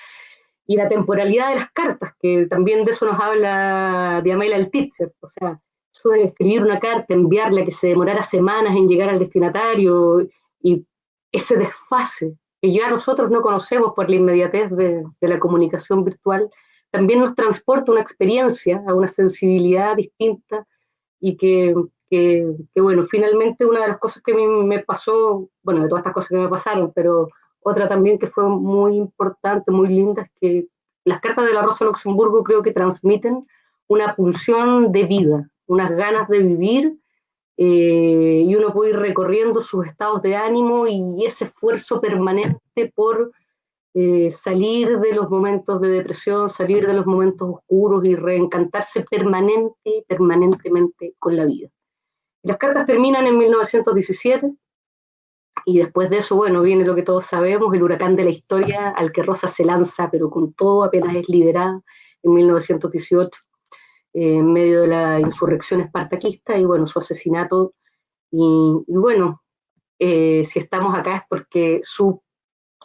y la temporalidad de las cartas, que también de eso nos habla Diamela el Titzer, o sea, eso de escribir una carta, enviarla, que se demorara semanas en llegar al destinatario, y ese desfase que ya nosotros no conocemos por la inmediatez de, de la comunicación virtual, también nos transporta una experiencia, a una sensibilidad distinta y que, que, bueno, finalmente una de las cosas que a mí me pasó, bueno, de todas estas cosas que me pasaron, pero otra también que fue muy importante, muy linda, es que las cartas de la Rosa Luxemburgo creo que transmiten una pulsión de vida, unas ganas de vivir eh, y uno puede ir recorriendo sus estados de ánimo y ese esfuerzo permanente por eh, salir de los momentos de depresión, salir de los momentos oscuros y reencantarse permanente, permanentemente con la vida. Las cartas terminan en 1917 y después de eso, bueno, viene lo que todos sabemos, el huracán de la historia al que Rosa se lanza, pero con todo apenas es liberada en 1918 en medio de la insurrección espartaquista y bueno, su asesinato. Y, bueno, eh, si estamos acá es porque su,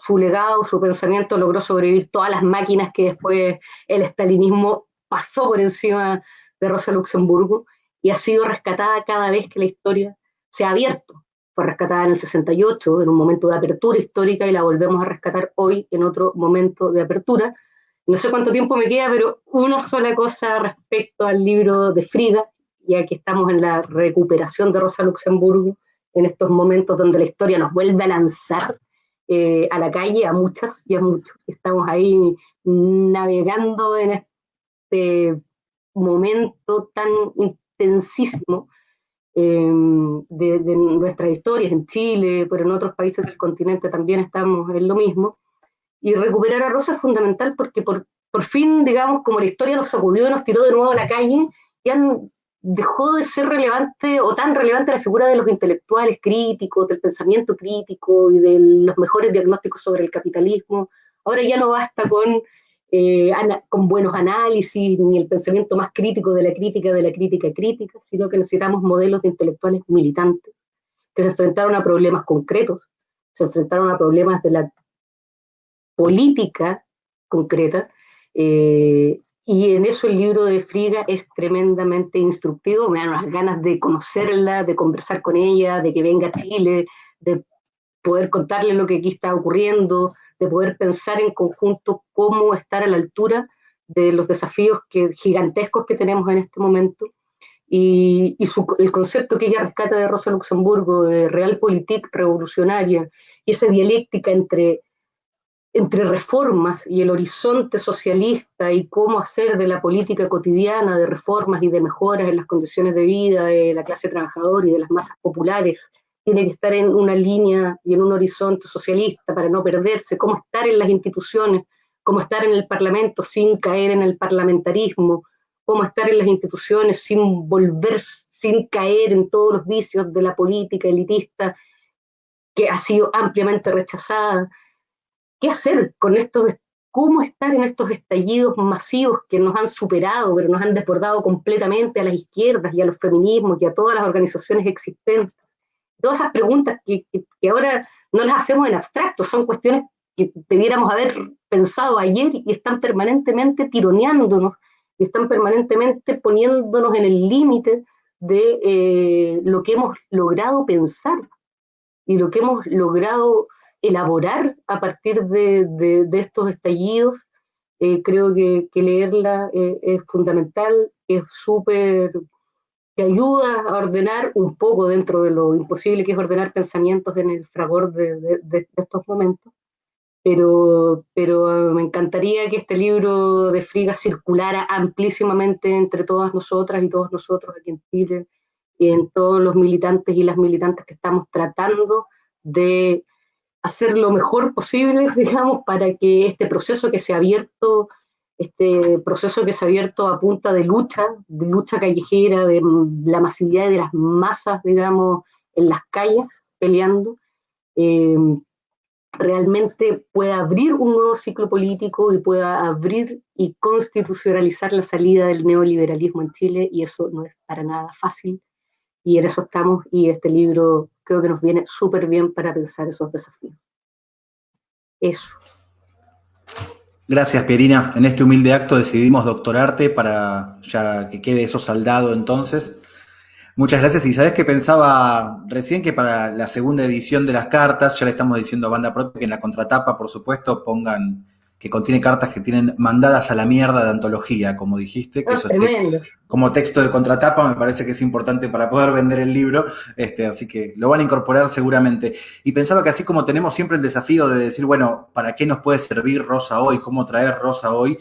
su legado, su pensamiento logró sobrevivir todas las máquinas que después el estalinismo pasó por encima de Rosa Luxemburgo y ha sido rescatada cada vez que la historia se ha abierto. Fue rescatada en el 68, en un momento de apertura histórica, y la volvemos a rescatar hoy en otro momento de apertura, no sé cuánto tiempo me queda, pero una sola cosa respecto al libro de Frida, ya que estamos en la recuperación de Rosa Luxemburgo, en estos momentos donde la historia nos vuelve a lanzar eh, a la calle, a muchas y a muchos. Estamos ahí navegando en este momento tan intensísimo de, de, nuestras historias en Chile, pero en otros países del continente también estamos en lo mismo. Y recuperar a Rosa es fundamental porque por, por fin, digamos, como la historia nos sacudió y nos tiró de nuevo a la calle, ya dejó de ser relevante o tan relevante la figura de los intelectuales críticos, del pensamiento crítico y de los mejores diagnósticos sobre el capitalismo. Ahora ya no basta con, eh, con buenos análisis ni el pensamiento más crítico de la crítica de la crítica crítica, sino que necesitamos modelos de intelectuales militantes que se enfrentaron a problemas concretos, se enfrentaron a problemas de la política concreta. Eh, y en eso el libro de Frida es tremendamente instructivo, me dan unas ganas de conocerla, de conversar con ella, de que venga a Chile, de poder contarle lo que aquí está ocurriendo, de poder pensar en conjunto cómo estar a la altura de los desafíos que, gigantescos que tenemos en este momento. Y, el concepto que ella rescata de Rosa Luxemburgo, de realpolitik revolucionaria, y esa dialéctica entre entre reformas y el horizonte socialista y cómo hacer de la política cotidiana de reformas y de mejoras en las condiciones de vida de la clase trabajadora y de las masas populares, tiene que estar en una línea y en un horizonte socialista para no perderse, cómo estar en las instituciones, cómo estar en el Parlamento sin caer en el parlamentarismo, cómo estar en las instituciones sin volver, sin caer en todos los vicios de la política elitista que ha sido ampliamente rechazada qué hacer con estos, cómo estar en estos estallidos masivos que nos han superado, pero nos han desbordado completamente a las izquierdas y a los feminismos y a todas las organizaciones existentes. Todas esas preguntas que, ahora no las hacemos en abstracto, son cuestiones que debiéramos haber pensado ayer y están permanentemente tironeándonos y están permanentemente poniéndonos en el límite de eh, lo que hemos logrado pensar y lo que hemos logrado elaborar a partir de, estos estallidos. Eh, creo que, leerla eh, es fundamental, es súper, que ayuda a ordenar un poco dentro de lo imposible que es ordenar pensamientos en el fragor de, estos momentos. Pero, pero me encantaría que este libro de Friga circulara amplísimamente entre todas nosotras y todos nosotros aquí en Chile y en todos los militantes y las militantes que estamos tratando de hacer lo mejor posible, digamos, para que este proceso que se ha abierto, este proceso que se ha abierto a punta de lucha, de lucha callejera, de la masividad de las masas, digamos, en las calles peleando, eh, realmente pueda abrir un nuevo ciclo político y pueda abrir y constitucionalizar la salida del neoliberalismo en Chile, y eso no es para nada fácil, y en eso estamos, y este libro creo que nos viene súper bien para pensar esos desafíos. Eso. Gracias, Pierina. En este humilde acto decidimos doctorarte para ya que quede eso saldado entonces. Muchas gracias. Y sabes que pensaba recién que para la segunda edición de las cartas, ya le estamos diciendo a Banda Propia que en la contratapa, por supuesto, pongan que contiene cartas que tienen mandadas a la mierda de antología, como dijiste, que ah, eso es como texto de contratapa, me parece que es importante para poder vender el libro, este, así que lo van a incorporar seguramente. Y pensaba que así como tenemos siempre el desafío de decir, bueno, ¿para qué nos puede servir Rosa hoy? ¿Cómo traer Rosa hoy?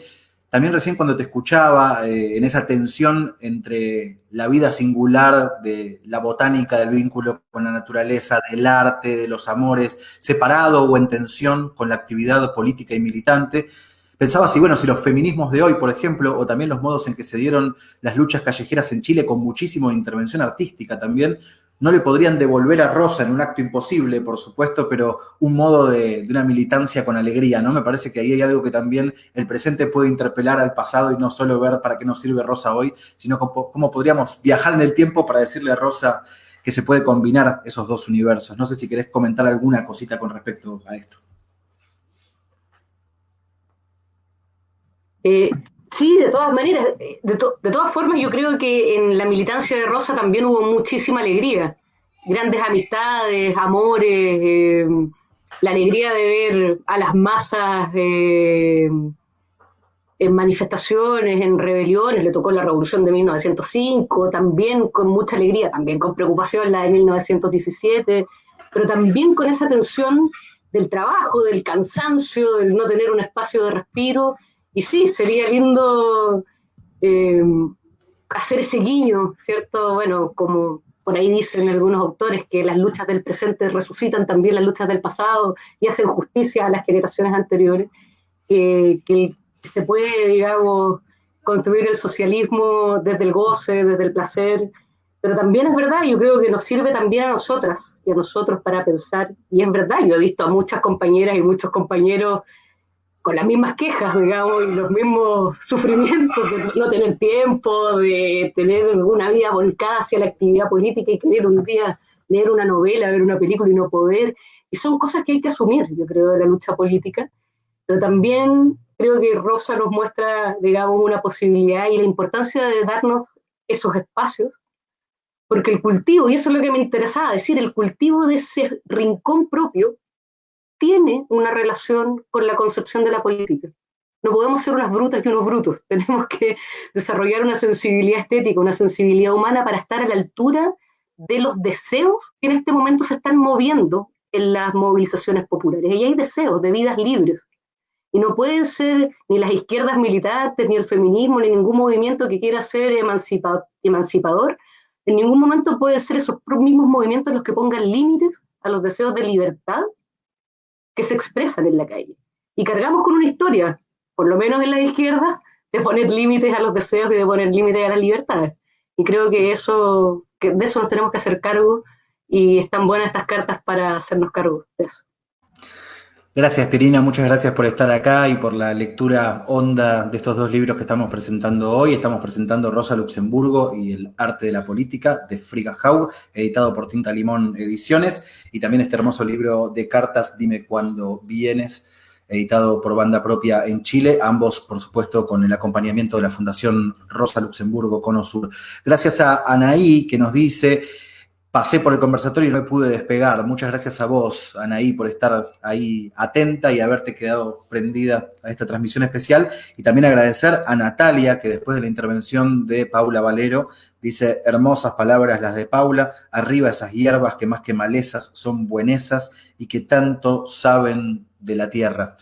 También recién cuando te escuchaba eh, en esa tensión entre la vida singular de la botánica, del vínculo con la naturaleza, del arte, de los amores, separado o en tensión con la actividad política y militante, pensaba si, bueno, si los feminismos de hoy, por ejemplo, o también los modos en que se dieron las luchas callejeras en Chile con muchísimo intervención artística también, no le podrían devolver a Rosa en un acto imposible, por supuesto, pero un modo de, una militancia con alegría, ¿no? Me parece que ahí hay algo que también el presente puede interpelar al pasado y no solo ver para qué nos sirve Rosa hoy, sino cómo, podríamos viajar en el tiempo para decirle a Rosa que se puede combinar esos dos universos. No sé si querés comentar alguna cosita con respecto a esto. Eh, Sí, de todas maneras, eh, de, todas formas yo creo que en la militancia de Rosa también hubo muchísima alegría, grandes amistades, amores, eh, la alegría de ver a las masas eh, en manifestaciones, en rebeliones, le tocó la revolución de 1905, también con mucha alegría, también con preocupación la de 1917, pero también con esa tensión del trabajo, del cansancio, del no tener un espacio de respiro y sí, sería lindo eh, hacer ese guiño, ¿cierto? Bueno, como por ahí dicen algunos autores, que las luchas del presente resucitan también las luchas del pasado y hacen justicia a las generaciones anteriores, que se puede, digamos, construir el socialismo desde el goce, desde el placer, pero también es verdad, yo creo que nos sirve también a nosotras y a nosotros para pensar, y es verdad, yo he visto a muchas compañeras y muchos compañeros con las mismas quejas, digamos, y los mismos sufrimientos de no tener tiempo, de tener una vida volcada hacia la actividad política y querer un día leer una novela, ver una película y no poder. Y son cosas que hay que asumir, yo creo, de la lucha política. Pero también creo que Rosa nos muestra, digamos, una posibilidad y la importancia de darnos esos espacios, porque el cultivo, y eso es lo que me interesaba decir, el cultivo de ese rincón propio tiene una relación con la concepción de la política. No podemos ser unas brutas y unos brutos. Tenemos que desarrollar una sensibilidad estética, una sensibilidad humana para estar a la altura de los deseos que en este momento se están moviendo en las movilizaciones populares. Y hay deseos de vidas libres. Y no pueden ser ni las izquierdas militantes, ni el feminismo, ni ningún movimiento que quiera ser emancipador. En ningún momento pueden ser esos mismos movimientos los que pongan límites a los deseos de libertad que se expresan en la calle. Y cargamos con una historia, por lo menos en la izquierda, de poner límites a los deseos y de poner límites a las libertades. Y creo que eso, que de eso nos tenemos que hacer cargo y están buenas estas cartas para hacernos cargo de eso. Gracias, Terina. Muchas gracias por estar acá y por la lectura honda de estos dos libros que estamos presentando hoy. Estamos presentando Rosa Luxemburgo y el arte de la política de Friga Haug, editado por Tinta Limón Ediciones, y también este hermoso libro de cartas, Dime cuándo vienes, editado por banda propia en Chile, ambos, por supuesto, con el acompañamiento de la Fundación Rosa Luxemburgo Cono Sur. Gracias a Anaí, que nos dice pasé por el conversatorio y no me pude despegar. Muchas gracias a vos, Anaí, por estar ahí atenta y haberte quedado prendida a esta transmisión especial. Y también agradecer a Natalia, que después de la intervención de Paula Valero, dice, hermosas palabras las de Paula, arriba esas hierbas que más que malezas son buenesas y que tanto saben de la tierra.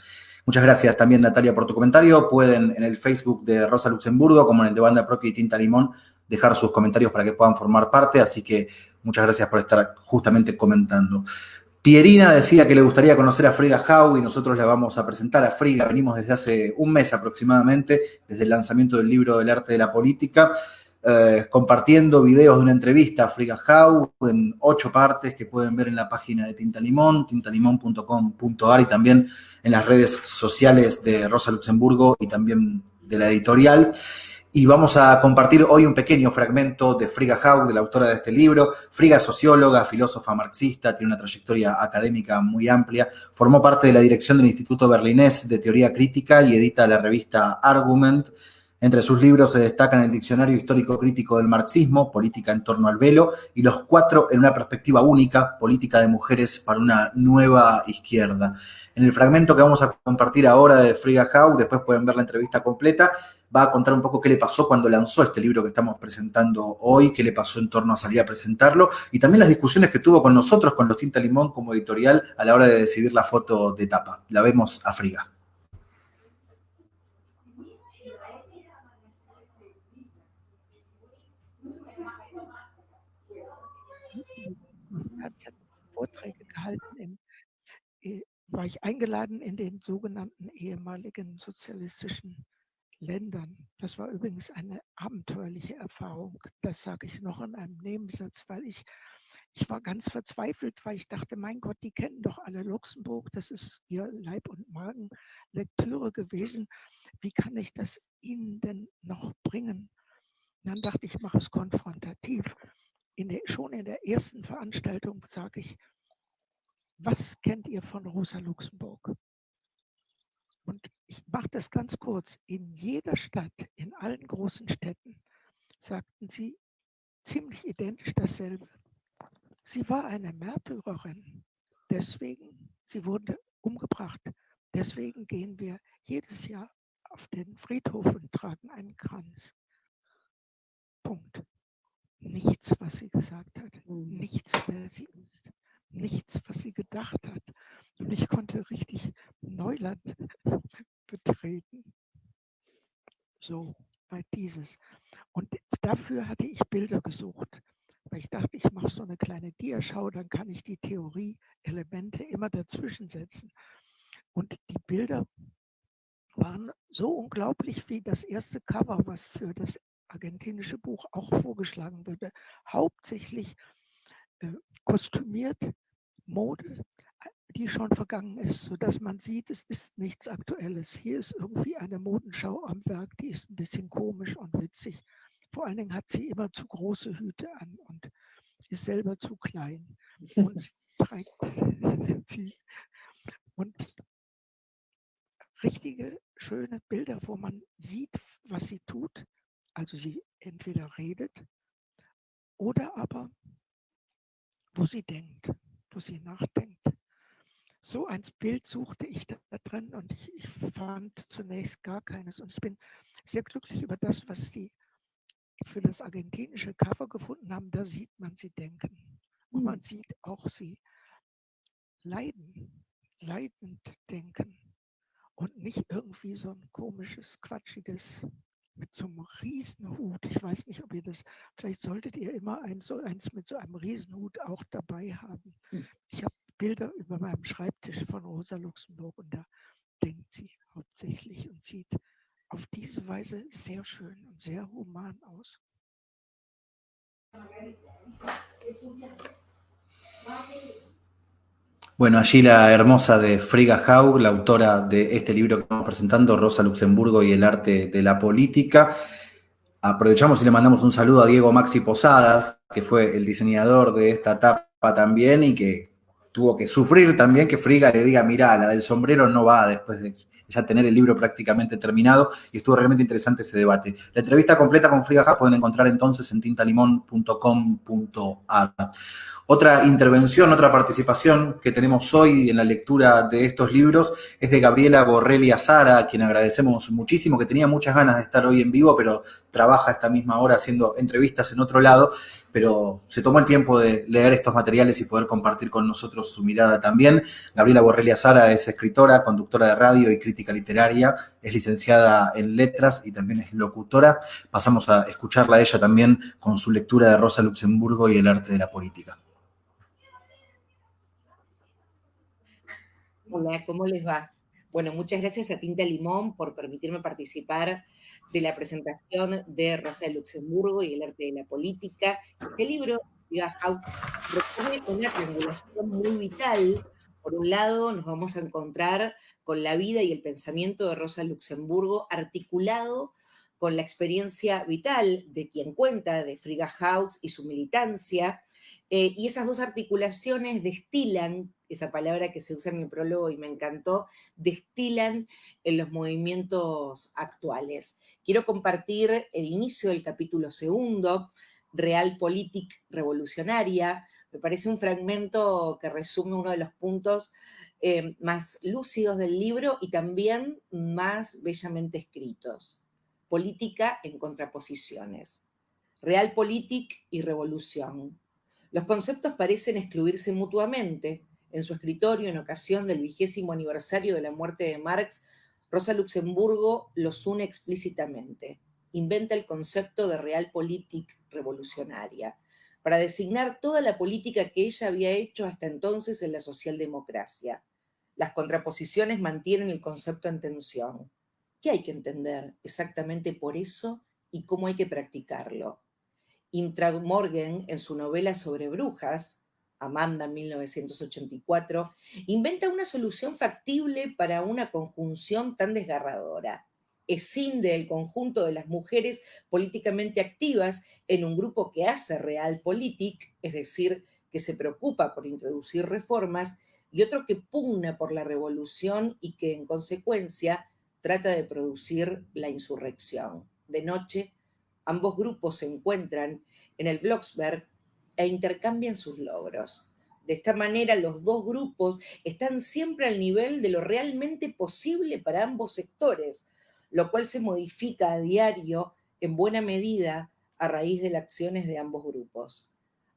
Muchas gracias también, Natalia, por tu comentario. Pueden en el Facebook de Rosa Luxemburgo, como en el de Banda Propia y Tinta Limón, dejar sus comentarios para que puedan formar parte. Así que Muchas gracias por estar justamente comentando. Pierina decía que le gustaría conocer a Frida Hau y nosotros la vamos a presentar a Frida. Venimos desde hace un mes aproximadamente, desde el lanzamiento del libro del arte de la política, eh, compartiendo videos de una entrevista a Frida Hau en ocho partes que pueden ver en la página de Tinta Limón, tintalimón.com.ar y también en las redes sociales de Rosa Luxemburgo y también de la editorial. Y vamos a compartir hoy un pequeño fragmento de Frigga Haug, de la autora de este libro. Frigga es socióloga, filósofa marxista, tiene una trayectoria académica muy amplia. Formó parte de la dirección del Instituto Berlinés de Teoría Crítica y edita la revista Argument. Entre sus libros se destacan el Diccionario Histórico Crítico del Marxismo, Política en torno al velo, y los cuatro en una perspectiva única, Política de Mujeres para una nueva izquierda. En el fragmento que vamos a compartir ahora de Frigga Haug, después pueden ver la entrevista completa, va a contar un poco qué le pasó cuando lanzó este libro que estamos presentando hoy, qué le pasó en torno a salir a presentarlo y también las discusiones que tuvo con nosotros, con los Tinta Limón como editorial a la hora de decidir la foto de tapa. La vemos a friga. Er Vorträge gehalten, äh, war ich sogenannten ehemaligen sozialistischen Ländern. Das war übrigens eine abenteuerliche Erfahrung. Das sage ich noch in einem Nebensatz, weil ich, ich war ganz verzweifelt, weil ich dachte, mein Gott, die kennen doch alle Luxemburg, das ist ihr Leib- und Magenlektüre gewesen. Wie kann ich das ihnen denn noch bringen? dann dachte ich, ich mache es konfrontativ. In der, schon in der ersten Veranstaltung sage ich, was kennt ihr von Rosa Luxemburg? Und ich mache das ganz kurz. In jeder Stadt, in allen großen Städten, sagten sie ziemlich identisch dasselbe. Sie war eine Märtyrerin. Deswegen, sie wurde umgebracht. Deswegen gehen wir jedes Jahr auf den Friedhof und tragen einen Kranz. Punkt. Nichts, was sie gesagt hat. Mhm. Nichts, wer sie ist. Nichts, was sie gedacht hat. Und ich konnte richtig Neuland betreten. So, bei dieses. Und dafür hatte ich Bilder gesucht. Weil ich dachte, ich mache so eine kleine Diaschau, dann kann ich die Theorie-Elemente immer dazwischen setzen. Und die Bilder waren so unglaublich wie das erste Cover, was für das argentinische Buch auch vorgeschlagen würde. Hauptsächlich äh, kostümiert Mode, die schon vergangen ist, sodass man sieht, es ist nichts Aktuelles. Hier ist irgendwie eine Modenschau am Werk, die ist ein bisschen komisch und witzig. Vor allen Dingen hat sie immer zu große Hüte an und ist selber zu klein und trägt sie. Und richtige, schöne Bilder, wo man sieht, was sie tut. Also sie entweder redet oder aber, wo sie denkt, wo sie nachdenkt so ein Bild suchte ich da, drin und ich, ich, fand zunächst gar keines. Und ich bin sehr glücklich über das, was Sie für das argentinische Cover gefunden haben. Da sieht man sie denken. Und man hm. sieht auch sie leiden, leidend denken. Und nicht irgendwie so ein komisches, quatschiges mit so einem Riesenhut. Ich weiß nicht, ob ihr das, vielleicht solltet ihr immer ein, so eins mit so einem Riesenhut auch dabei haben. Hm. Ich habe Bilder über meinem Schreibtisch von Rosa Luxemburg und da denkt sie hauptsächlich und sieht auf diese Weise sehr schön und sehr human aus. Bueno, allí la hermosa de Frigga Haug, la autora de este libro que estamos presentando, Rosa Luxemburgo y el arte de la política. Aprovechamos y le mandamos un saludo a Diego Maxi Posadas, que fue el diseñador de esta tapa también y que tuvo que sufrir también que Friga le diga, mira, la del sombrero no va después de ya tener el libro prácticamente terminado y estuvo realmente interesante ese debate. La entrevista completa con Friga pueden encontrar entonces en tintalimón.com.ar. Otra intervención, otra participación que tenemos hoy en la lectura de estos libros es de Gabriela Borrelli Azara, a quien agradecemos muchísimo, que tenía muchas ganas de estar hoy en vivo, pero trabaja esta misma hora haciendo entrevistas en otro lado, pero se tomó el tiempo de leer estos materiales y poder compartir con nosotros su mirada también. Gabriela Borrelli Azara es escritora, conductora de radio y crítica literaria, es licenciada en letras y también es locutora. Pasamos a escucharla a ella también con su lectura de Rosa Luxemburgo y el arte de la política. Hola, ¿cómo les va? Bueno, muchas gracias a Tinta Limón por permitirme participar de la presentación de Rosa de Luxemburgo y el arte de la política. Este libro, House, propone una triangulación muy vital. Por un lado, nos vamos a encontrar con la vida y el pensamiento de Rosa Luxemburgo articulado con la experiencia vital de quien cuenta, de Frigga House y su militancia, eh, y esas dos articulaciones destilan, esa palabra que se usa en el prólogo y me encantó, destilan en los movimientos actuales. Quiero compartir el inicio del capítulo segundo, Realpolitik Revolucionaria. Me parece un fragmento que resume uno de los puntos eh, más lúcidos del libro y también más bellamente escritos. Política en contraposiciones. Realpolitik y revolución los conceptos parecen excluirse mutuamente. En su escritorio, en ocasión del vigésimo aniversario de la muerte de Marx, Rosa Luxemburgo los une explícitamente. Inventa el concepto de realpolitik revolucionaria. para designar toda la política que ella había hecho hasta entonces en la socialdemocracia. Las contraposiciones mantienen el concepto en tensión. ¿Qué hay que entender exactamente por eso y cómo hay que practicarlo? Intrag Morgan, en su novela sobre brujas, Amanda 1984, inventa una solución factible para una conjunción tan desgarradora. Escinde el conjunto de las mujeres políticamente activas en un grupo que hace realpolitik, es decir, que se preocupa por introducir reformas, y otro que pugna por la revolución y que en consecuencia trata de producir la insurrección. De noche, ambos grupos se encuentran en el Blocksberg e intercambian sus logros. De esta manera, los dos grupos están siempre al nivel de lo realmente posible para ambos sectores, lo cual se modifica a diario en buena medida a raíz de las acciones de ambos grupos.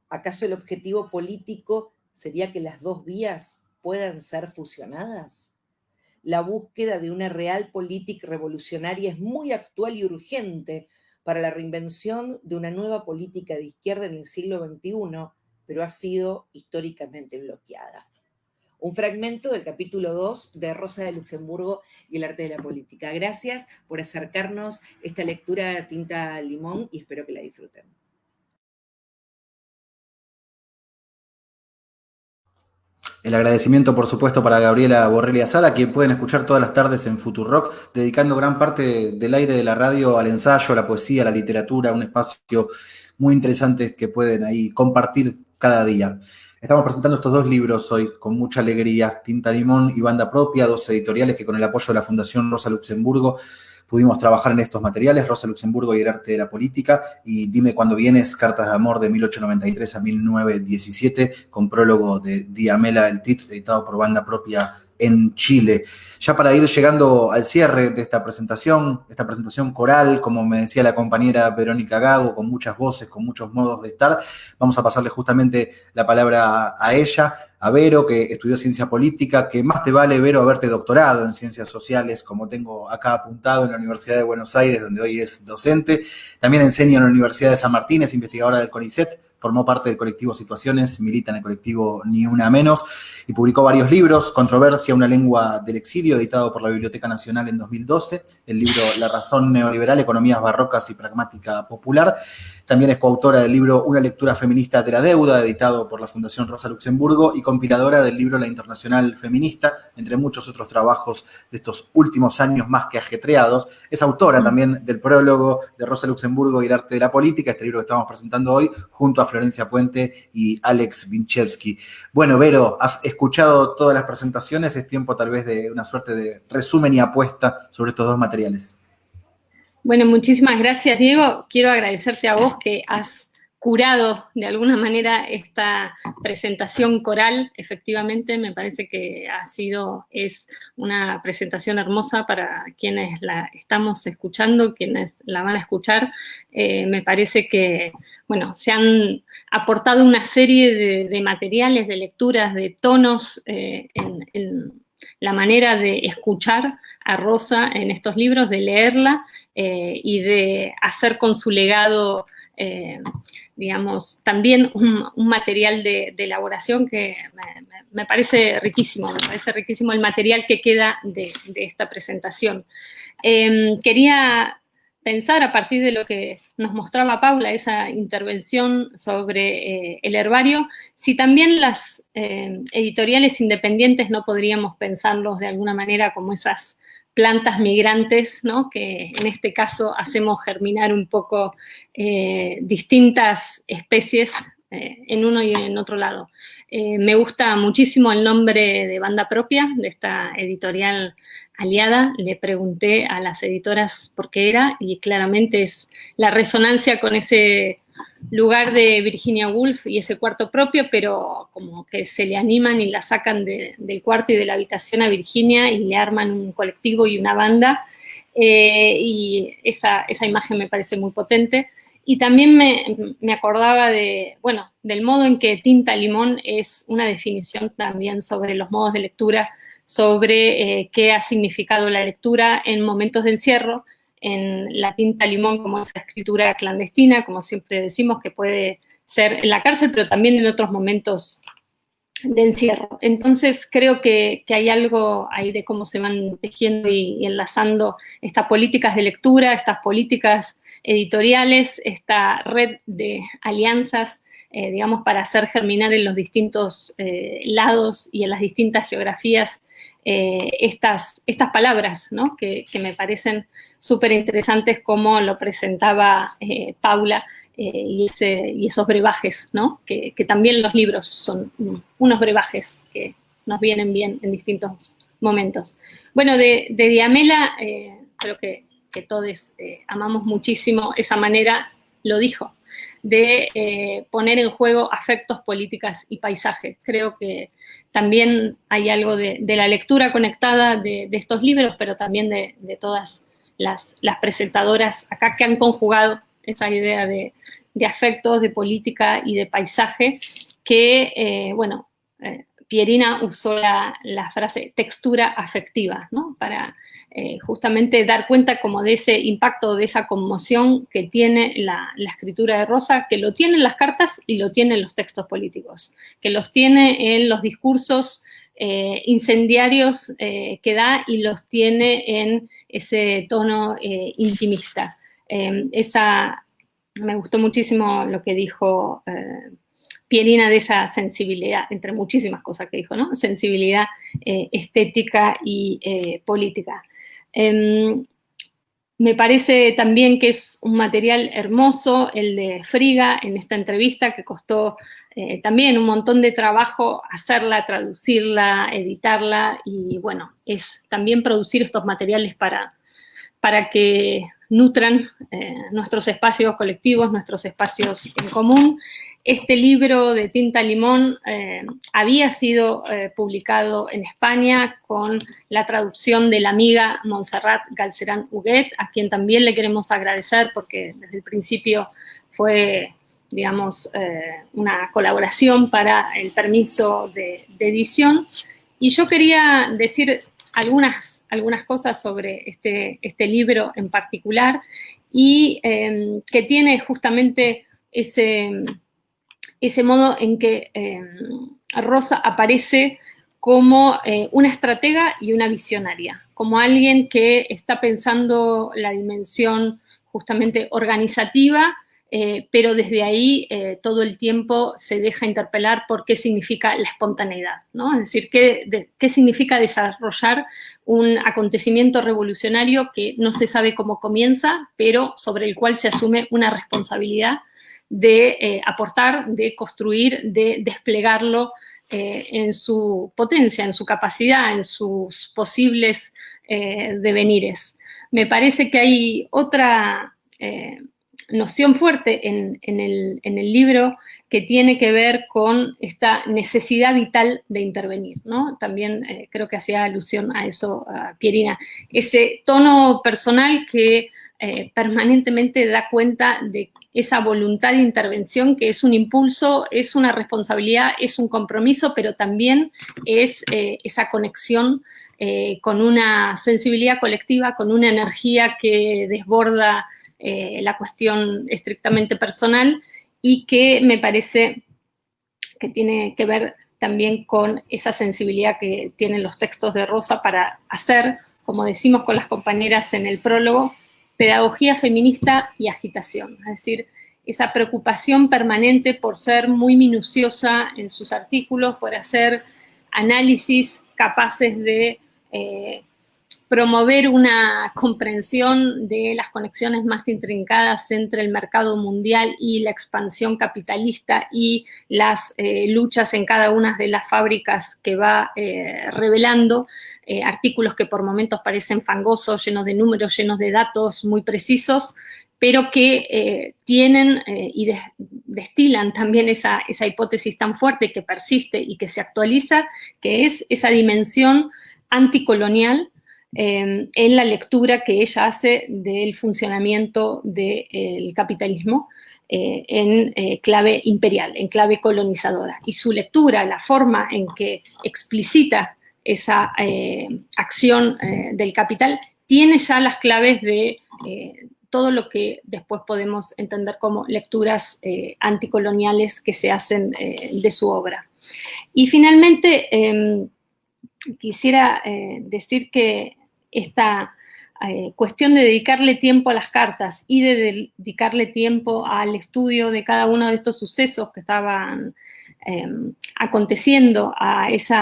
¿Acaso el objetivo político sería que las dos vías puedan ser fusionadas? La búsqueda de una real política revolucionaria es muy actual y urgente para la reinvención de una nueva política de izquierda en el siglo XXI, pero ha sido históricamente bloqueada. Un fragmento del capítulo 2 de Rosa de Luxemburgo y el arte de la política. Gracias por acercarnos esta lectura a tinta limón y espero que la disfruten. El agradecimiento, por supuesto, para Gabriela Borrelli Sala, que pueden escuchar todas las tardes en Futurock, dedicando gran parte del aire de la radio al ensayo, a la poesía, a la literatura, un espacio muy interesante que pueden ahí compartir cada día. Estamos presentando estos dos libros hoy con mucha alegría, Tinta Limón y Banda Propia, dos editoriales que con el apoyo de la Fundación Rosa Luxemburgo pudimos trabajar en estos materiales, Rosa Luxemburgo y el arte de la política, y Dime cuando vienes, Cartas de Amor de 1893 a 1917, con prólogo de Diamela El Tit, editado por banda propia en Chile. Ya para ir llegando al cierre de esta presentación, esta presentación coral, como me decía la compañera Verónica Gago, con muchas voces, con muchos modos de estar, vamos a pasarle justamente la palabra a ella, a Vero, que estudió ciencia política, que más te vale, Vero, haberte doctorado en ciencias sociales, como tengo acá apuntado en la Universidad de Buenos Aires, donde hoy es docente. También enseña en la Universidad de San Martín, es investigadora del CONICET, formó parte del colectivo Situaciones, milita en el colectivo Ni Una Menos y publicó varios libros, Controversia, una lengua del exilio, editado por la Biblioteca Nacional en 2012, el libro La razón neoliberal, economías barrocas y pragmática popular. También es coautora del libro Una lectura feminista de la deuda, editado por la Fundación Rosa Luxemburgo, y compiladora del libro La Internacional Feminista, entre muchos otros trabajos de estos últimos años más que ajetreados. Es autora también del prólogo de Rosa Luxemburgo y el arte de la política, este libro que estamos presentando hoy, junto a Florencia Puente y Alex Vinchevsky. Bueno, Vero, has escuchado todas las presentaciones, es tiempo tal vez de una suerte de resumen y apuesta sobre estos dos materiales. Bueno, muchísimas gracias, Diego. Quiero agradecerte a vos que has curado de alguna manera esta presentación coral. Efectivamente, me parece que ha sido, es una presentación hermosa para quienes la estamos escuchando, quienes la van a escuchar. Eh, me parece que, bueno, se han aportado una serie de, materiales, de lecturas, de tonos eh, en, la manera de escuchar a Rosa en estos libros, de leerla eh, y de hacer con su legado digamos, también un, material de, elaboración que me, parece riquísimo, me parece riquísimo el material que queda de, esta presentación. Em, quería pensar a partir de lo que nos mostraba Paula, esa intervención sobre eh, el herbario, si también las eh, editoriales independientes no podríamos pensarlos de alguna manera como esas plantas migrantes, ¿no? que en este caso hacemos germinar un poco eh, distintas especies eh, en uno y en otro lado. Eh, me gusta muchísimo el nombre de banda propia de esta editorial aliada. Le pregunté a las editoras por qué era y claramente es la resonancia con ese lugar de Virginia Woolf y ese cuarto propio, pero como que se le animan y la sacan del cuarto y de la habitación a Virginia y le arman un colectivo y una banda. Eh, y esa, imagen me parece muy potente. Y también me, acordaba de, bueno, del modo en que tinta limón es una definición también sobre los modos de lectura, sobre eh, qué ha significado la lectura en momentos de encierro en la tinta limón como esa escritura clandestina, como siempre decimos, que puede ser en la cárcel, pero también en otros momentos de encierro. Entonces creo que, hay algo ahí de cómo se van tejiendo y, enlazando estas políticas de lectura, estas políticas editoriales, esta red de alianzas, eh, digamos, para hacer germinar en los distintos eh, lados y en las distintas geografías eh, estas, estas palabras, ¿no? que, me parecen súper interesantes como lo presentaba Paula eh, y, esos brebajes. Que, también los libros son unos brebajes que nos vienen bien en distintos momentos. Bueno, de, Diamela, eh, creo que, todos eh, amamos muchísimo esa manera, lo dijo, de poner en juego afectos, políticas y paisajes. Creo que también hay algo de, la lectura conectada de, estos libros, pero también de, todas las, presentadoras acá que han conjugado esa idea de, afectos, de política y de paisaje, que, eh, bueno, eh, Pierina usó la, frase textura afectiva, ¿no? Para eh, justamente dar cuenta como de ese impacto, de esa conmoción que tiene la, escritura de Rosa, que lo tiene en las cartas y lo tiene en los textos políticos, que los tiene en los discursos incendiarios que da y los tiene en ese tono intimista. Em, esa, me gustó muchísimo lo que dijo eh, Pierina de esa sensibilidad, entre muchísimas cosas que dijo, ¿no? Sensibilidad eh, estética y eh, política. Em, me parece también que es un material hermoso el de Friga en esta entrevista que costó también un montón de trabajo hacerla, traducirla, editarla y bueno, es también producir estos materiales para, para que nutran eh, nuestros espacios colectivos, nuestros espacios en común. Este libro de Tinta Limón eh, había sido eh, publicado en España con la traducción de la amiga Montserrat Galcerán Huguet, a quien también le queremos agradecer porque desde el principio fue, digamos, una colaboración para el permiso de, de edición. Y yo quería decir algunas algunas cosas sobre este, este libro en particular y em, que tiene justamente ese, ese modo en que em, Rosa aparece como eh, una estratega y una visionaria, como alguien que está pensando la dimensión justamente organizativa eh, pero desde ahí eh, todo el tiempo se deja interpelar por qué significa la espontaneidad, ¿no? Es decir, qué, qué significa desarrollar un acontecimiento revolucionario que no se sabe cómo comienza, pero sobre el cual se asume una responsabilidad de eh, aportar, de construir, de desplegarlo en su potencia, en su capacidad, en sus posibles devenires. Me parece que hay otra noción fuerte en, el, libro que tiene que ver con esta necesidad vital de intervenir, ¿no? También eh, creo que hacía alusión a eso, Pierina. Ese tono personal que eh, permanentemente da cuenta de esa voluntad de intervención que es un impulso, es una responsabilidad, es un compromiso, pero también es eh, esa conexión con una sensibilidad colectiva, con una energía que desborda eh, la cuestión estrictamente personal y que me parece que tiene que ver también con esa sensibilidad que tienen los textos de Rosa para hacer, como decimos con las compañeras en el prólogo, pedagogía feminista y agitación, es decir, esa preocupación permanente por ser muy minuciosa en sus artículos, por hacer análisis capaces de eh, promover una comprensión de las conexiones más intrincadas entre el mercado mundial y la expansión capitalista y las eh, luchas en cada una de las fábricas que va eh, revelando, eh, artículos que por momentos parecen fangosos, llenos de números, llenos de datos muy precisos, pero que tienen y destilan también esa, esa hipótesis tan fuerte que persiste y que se actualiza, que es esa dimensión anticolonial Em, en la lectura que ella hace del funcionamiento del capitalismo eh, en eh, clave imperial, en clave colonizadora. Y su lectura, la forma en que explicita esa eh, acción del capital, tiene ya las claves de todo lo que después podemos entender como lecturas anticoloniales que se hacen de su obra. Y finalmente, em, quisiera decir que esta cuestión de dedicarle tiempo a las cartas y de dedicarle tiempo al estudio de cada uno de estos sucesos que estaban em, aconteciendo, a ese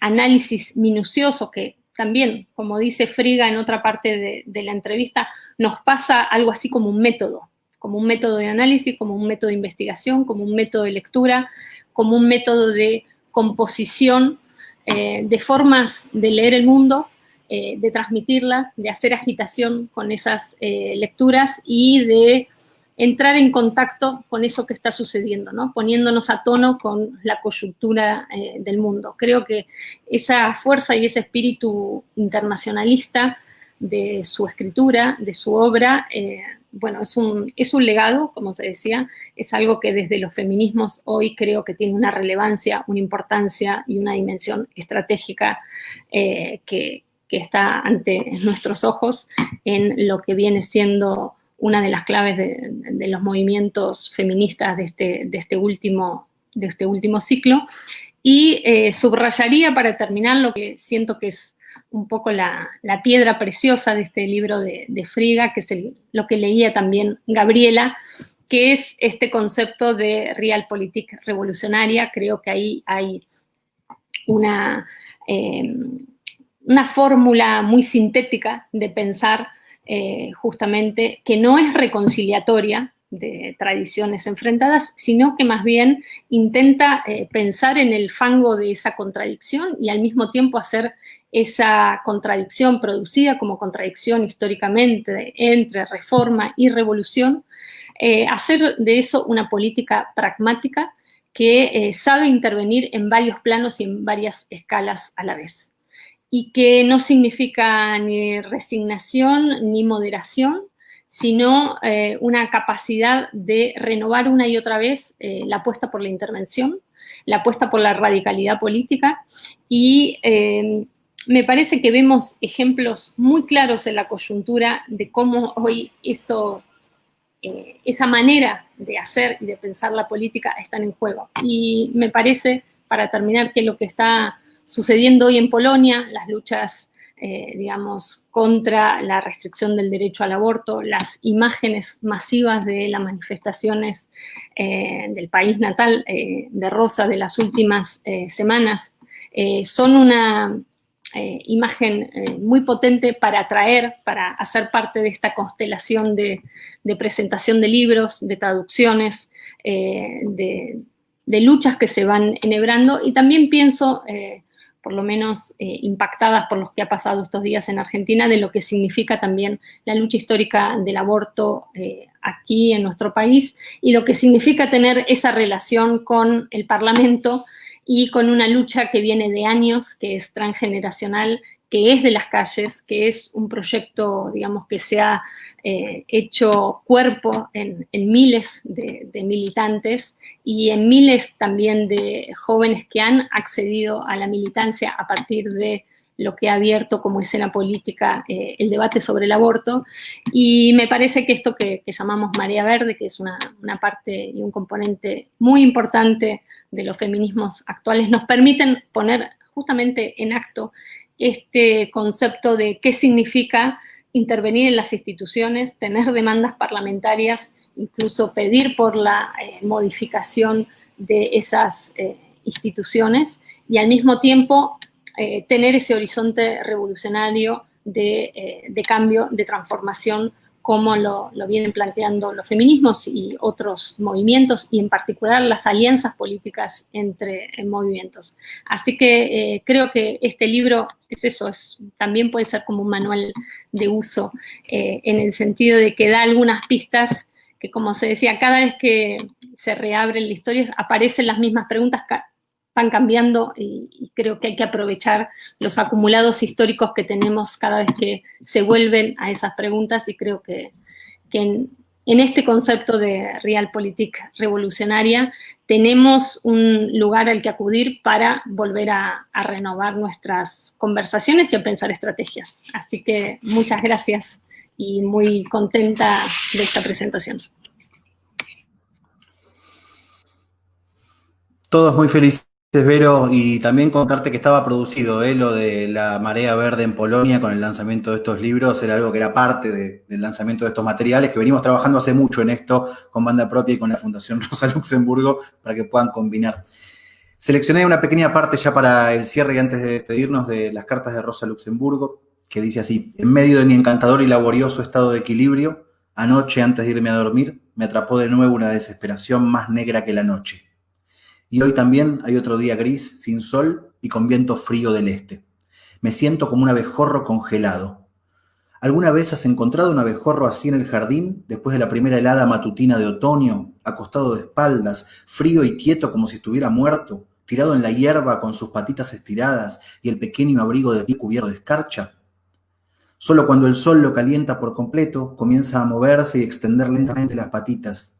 análisis minucioso que también, como dice Friga en otra parte de, la entrevista, nos pasa algo así como un método, como un método de análisis, como un método de investigación, como un método de lectura, como un método de composición, eh, de formas de leer el mundo, eh, de transmitirla, de hacer agitación con esas eh, lecturas y de entrar en contacto con eso que está sucediendo, ¿no? poniéndonos a tono con la coyuntura eh, del mundo. Creo que esa fuerza y ese espíritu internacionalista de su escritura, de su obra, bueno, es un, es un legado, como se decía, es algo que desde los feminismos hoy creo que tiene una relevancia, una importancia y una dimensión estratégica que, que está ante nuestros ojos en lo que viene siendo una de las claves de, los movimientos feministas de este, de este, último, de este último ciclo. Y eh, subrayaría para terminar lo que siento que es un poco la, piedra preciosa de este libro de, Friga, que es lo que leía también Gabriela, que es este concepto de realpolitik revolucionaria. Creo que ahí hay una, eh, una fórmula muy sintética de pensar eh, justamente que no es reconciliatoria de tradiciones enfrentadas, sino que más bien intenta eh, pensar en el fango de esa contradicción y al mismo tiempo hacer esa contradicción producida como contradicción históricamente entre reforma y revolución, eh, hacer de eso una política pragmática que sabe intervenir en varios planos y en varias escalas a la vez y que no significa ni resignación ni moderación, sino eh, una capacidad de renovar una y otra vez eh, la apuesta por la intervención, la apuesta por la radicalidad política y eh, me parece que vemos ejemplos muy claros en la coyuntura de cómo hoy eso, esa manera de hacer y de pensar la política están en juego. Y me parece, para terminar, que lo que está sucediendo hoy en Polonia, las luchas, eh, digamos, contra la restricción del derecho al aborto, las imágenes masivas de las manifestaciones eh, del país natal eh, de Rosa de las últimas semanas, son una imagen muy potente para atraer, para hacer parte de esta constelación de, presentación de libros, de traducciones, de, de, luchas que se van enhebrando, y también pienso por lo menos eh, impactadas por lo que ha pasado estos días en Argentina, de lo que significa también la lucha histórica del aborto eh, aquí en nuestro país y lo que significa tener esa relación con el Parlamento y con una lucha que viene de años, que es transgeneracional que es de las calles, que es un proyecto, digamos, que se ha eh, hecho cuerpo en, miles de, militantes y en miles también de jóvenes que han accedido a la militancia a partir de lo que ha abierto como escena política eh, el debate sobre el aborto. Y me parece que esto que, llamamos Marea Verde, que es una, una, parte y un componente muy importante de los feminismos actuales, nos permiten poner justamente en acto este concepto de qué significa intervenir en las instituciones, tener demandas parlamentarias, incluso pedir por la eh, modificación de esas eh, instituciones y al mismo tiempo eh, tener ese horizonte revolucionario de, de cambio, de transformación como lo, vienen planteando los feminismos y otros movimientos, y en particular las alianzas políticas entre movimientos. Así que eh, creo que este libro es eso, también puede ser como un manual de uso, eh, en el sentido de que da algunas pistas que, como se decía, cada vez que se reabre la historia aparecen las mismas preguntas, van cambiando y, creo que hay que aprovechar los acumulados históricos que tenemos cada vez que se vuelven a esas preguntas y creo que, en, este concepto de realpolitik revolucionaria tenemos un lugar al que acudir para volver a, a renovar nuestras conversaciones y a pensar estrategias. Así que muchas gracias y muy contenta de esta presentación. Todos muy felices, Vero, y también contarte que estaba producido ¿eh? lo de la marea verde en Polonia con el lanzamiento de estos libros, era algo que era parte del lanzamiento de estos materiales, que venimos trabajando hace mucho en esto con banda propia y con la Fundación Rosa Luxemburgo para que puedan combinar. Seleccioné una pequeña parte ya para el cierre y antes de despedirnos de las cartas de Rosa Luxemburgo, que dice así, en medio de mi encantador y laborioso estado de equilibrio, anoche antes de irme a dormir, me atrapó de nuevo una desesperación más negra que la noche. Y hoy también hay otro día gris, sin sol y con viento frío del este. Me siento como un abejorro congelado. ¿Alguna vez has encontrado un abejorro así en el jardín, después de la primera helada matutina de otoño, acostado de espaldas, frío y quieto como si estuviera muerto, tirado en la hierba con sus patitas estiradas y el pequeño abrigo de pie cubierto de escarcha? Solo cuando el sol lo calienta por completo, comienza a moverse y extender lentamente las patitas.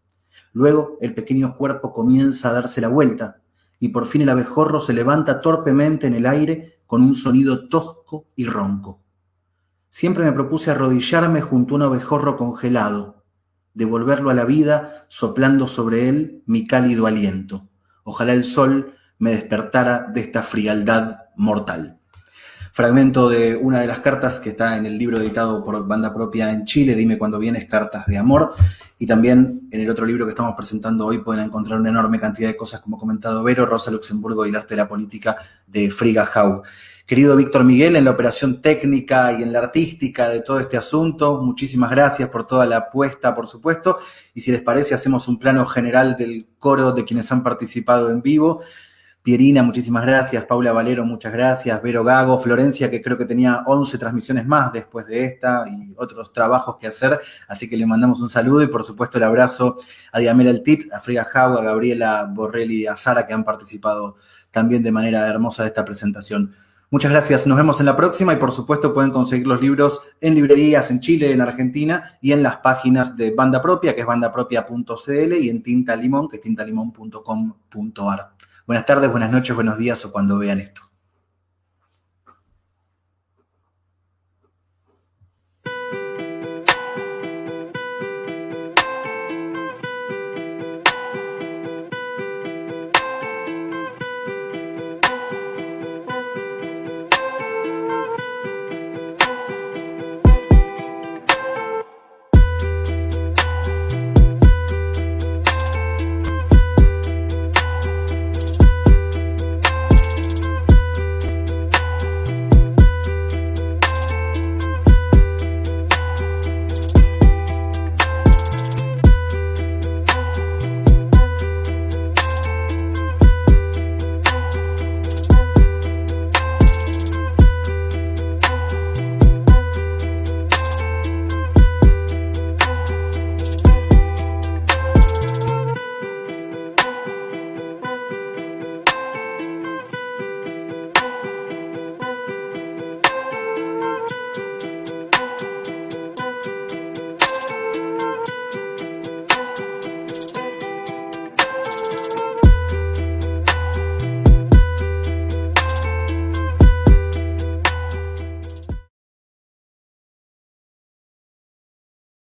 Luego el pequeño cuerpo comienza a darse la vuelta y por fin el abejorro se levanta torpemente en el aire con un sonido tosco y ronco. Siempre me propuse arrodillarme junto a un abejorro congelado, devolverlo a la vida soplando sobre él mi cálido aliento. Ojalá el sol me despertara de esta frialdad mortal fragmento de una de las cartas que está en el libro editado por banda propia en Chile, Dime cuando vienes, Cartas de Amor. Y también en el otro libro que estamos presentando hoy pueden encontrar una enorme cantidad de cosas, como comentado Vero, Rosa Luxemburgo y el arte de la política de Friga Hau. Querido Víctor Miguel, en la operación técnica y en la artística de todo este asunto, muchísimas gracias por toda la apuesta, por supuesto. Y si les parece, hacemos un plano general del coro de quienes han participado en vivo. Pierina, muchísimas gracias. Paula Valero, muchas gracias. Vero Gago, Florencia, que creo que tenía 11 transmisiones más después de esta y otros trabajos que hacer. Así que le mandamos un saludo y, por supuesto, el abrazo a Diamela Altit, a Friga Jau, a Gabriela Borrelli y a Sara, que han participado también de manera hermosa de esta presentación. Muchas gracias, nos vemos en la próxima y por supuesto pueden conseguir los libros en librerías en Chile, en Argentina y en las páginas de Banda Propia, que es bandapropia.cl y en Tinta Limón, que es tintalimón.com.ar. Buenas tardes, buenas noches, buenos días o cuando vean esto.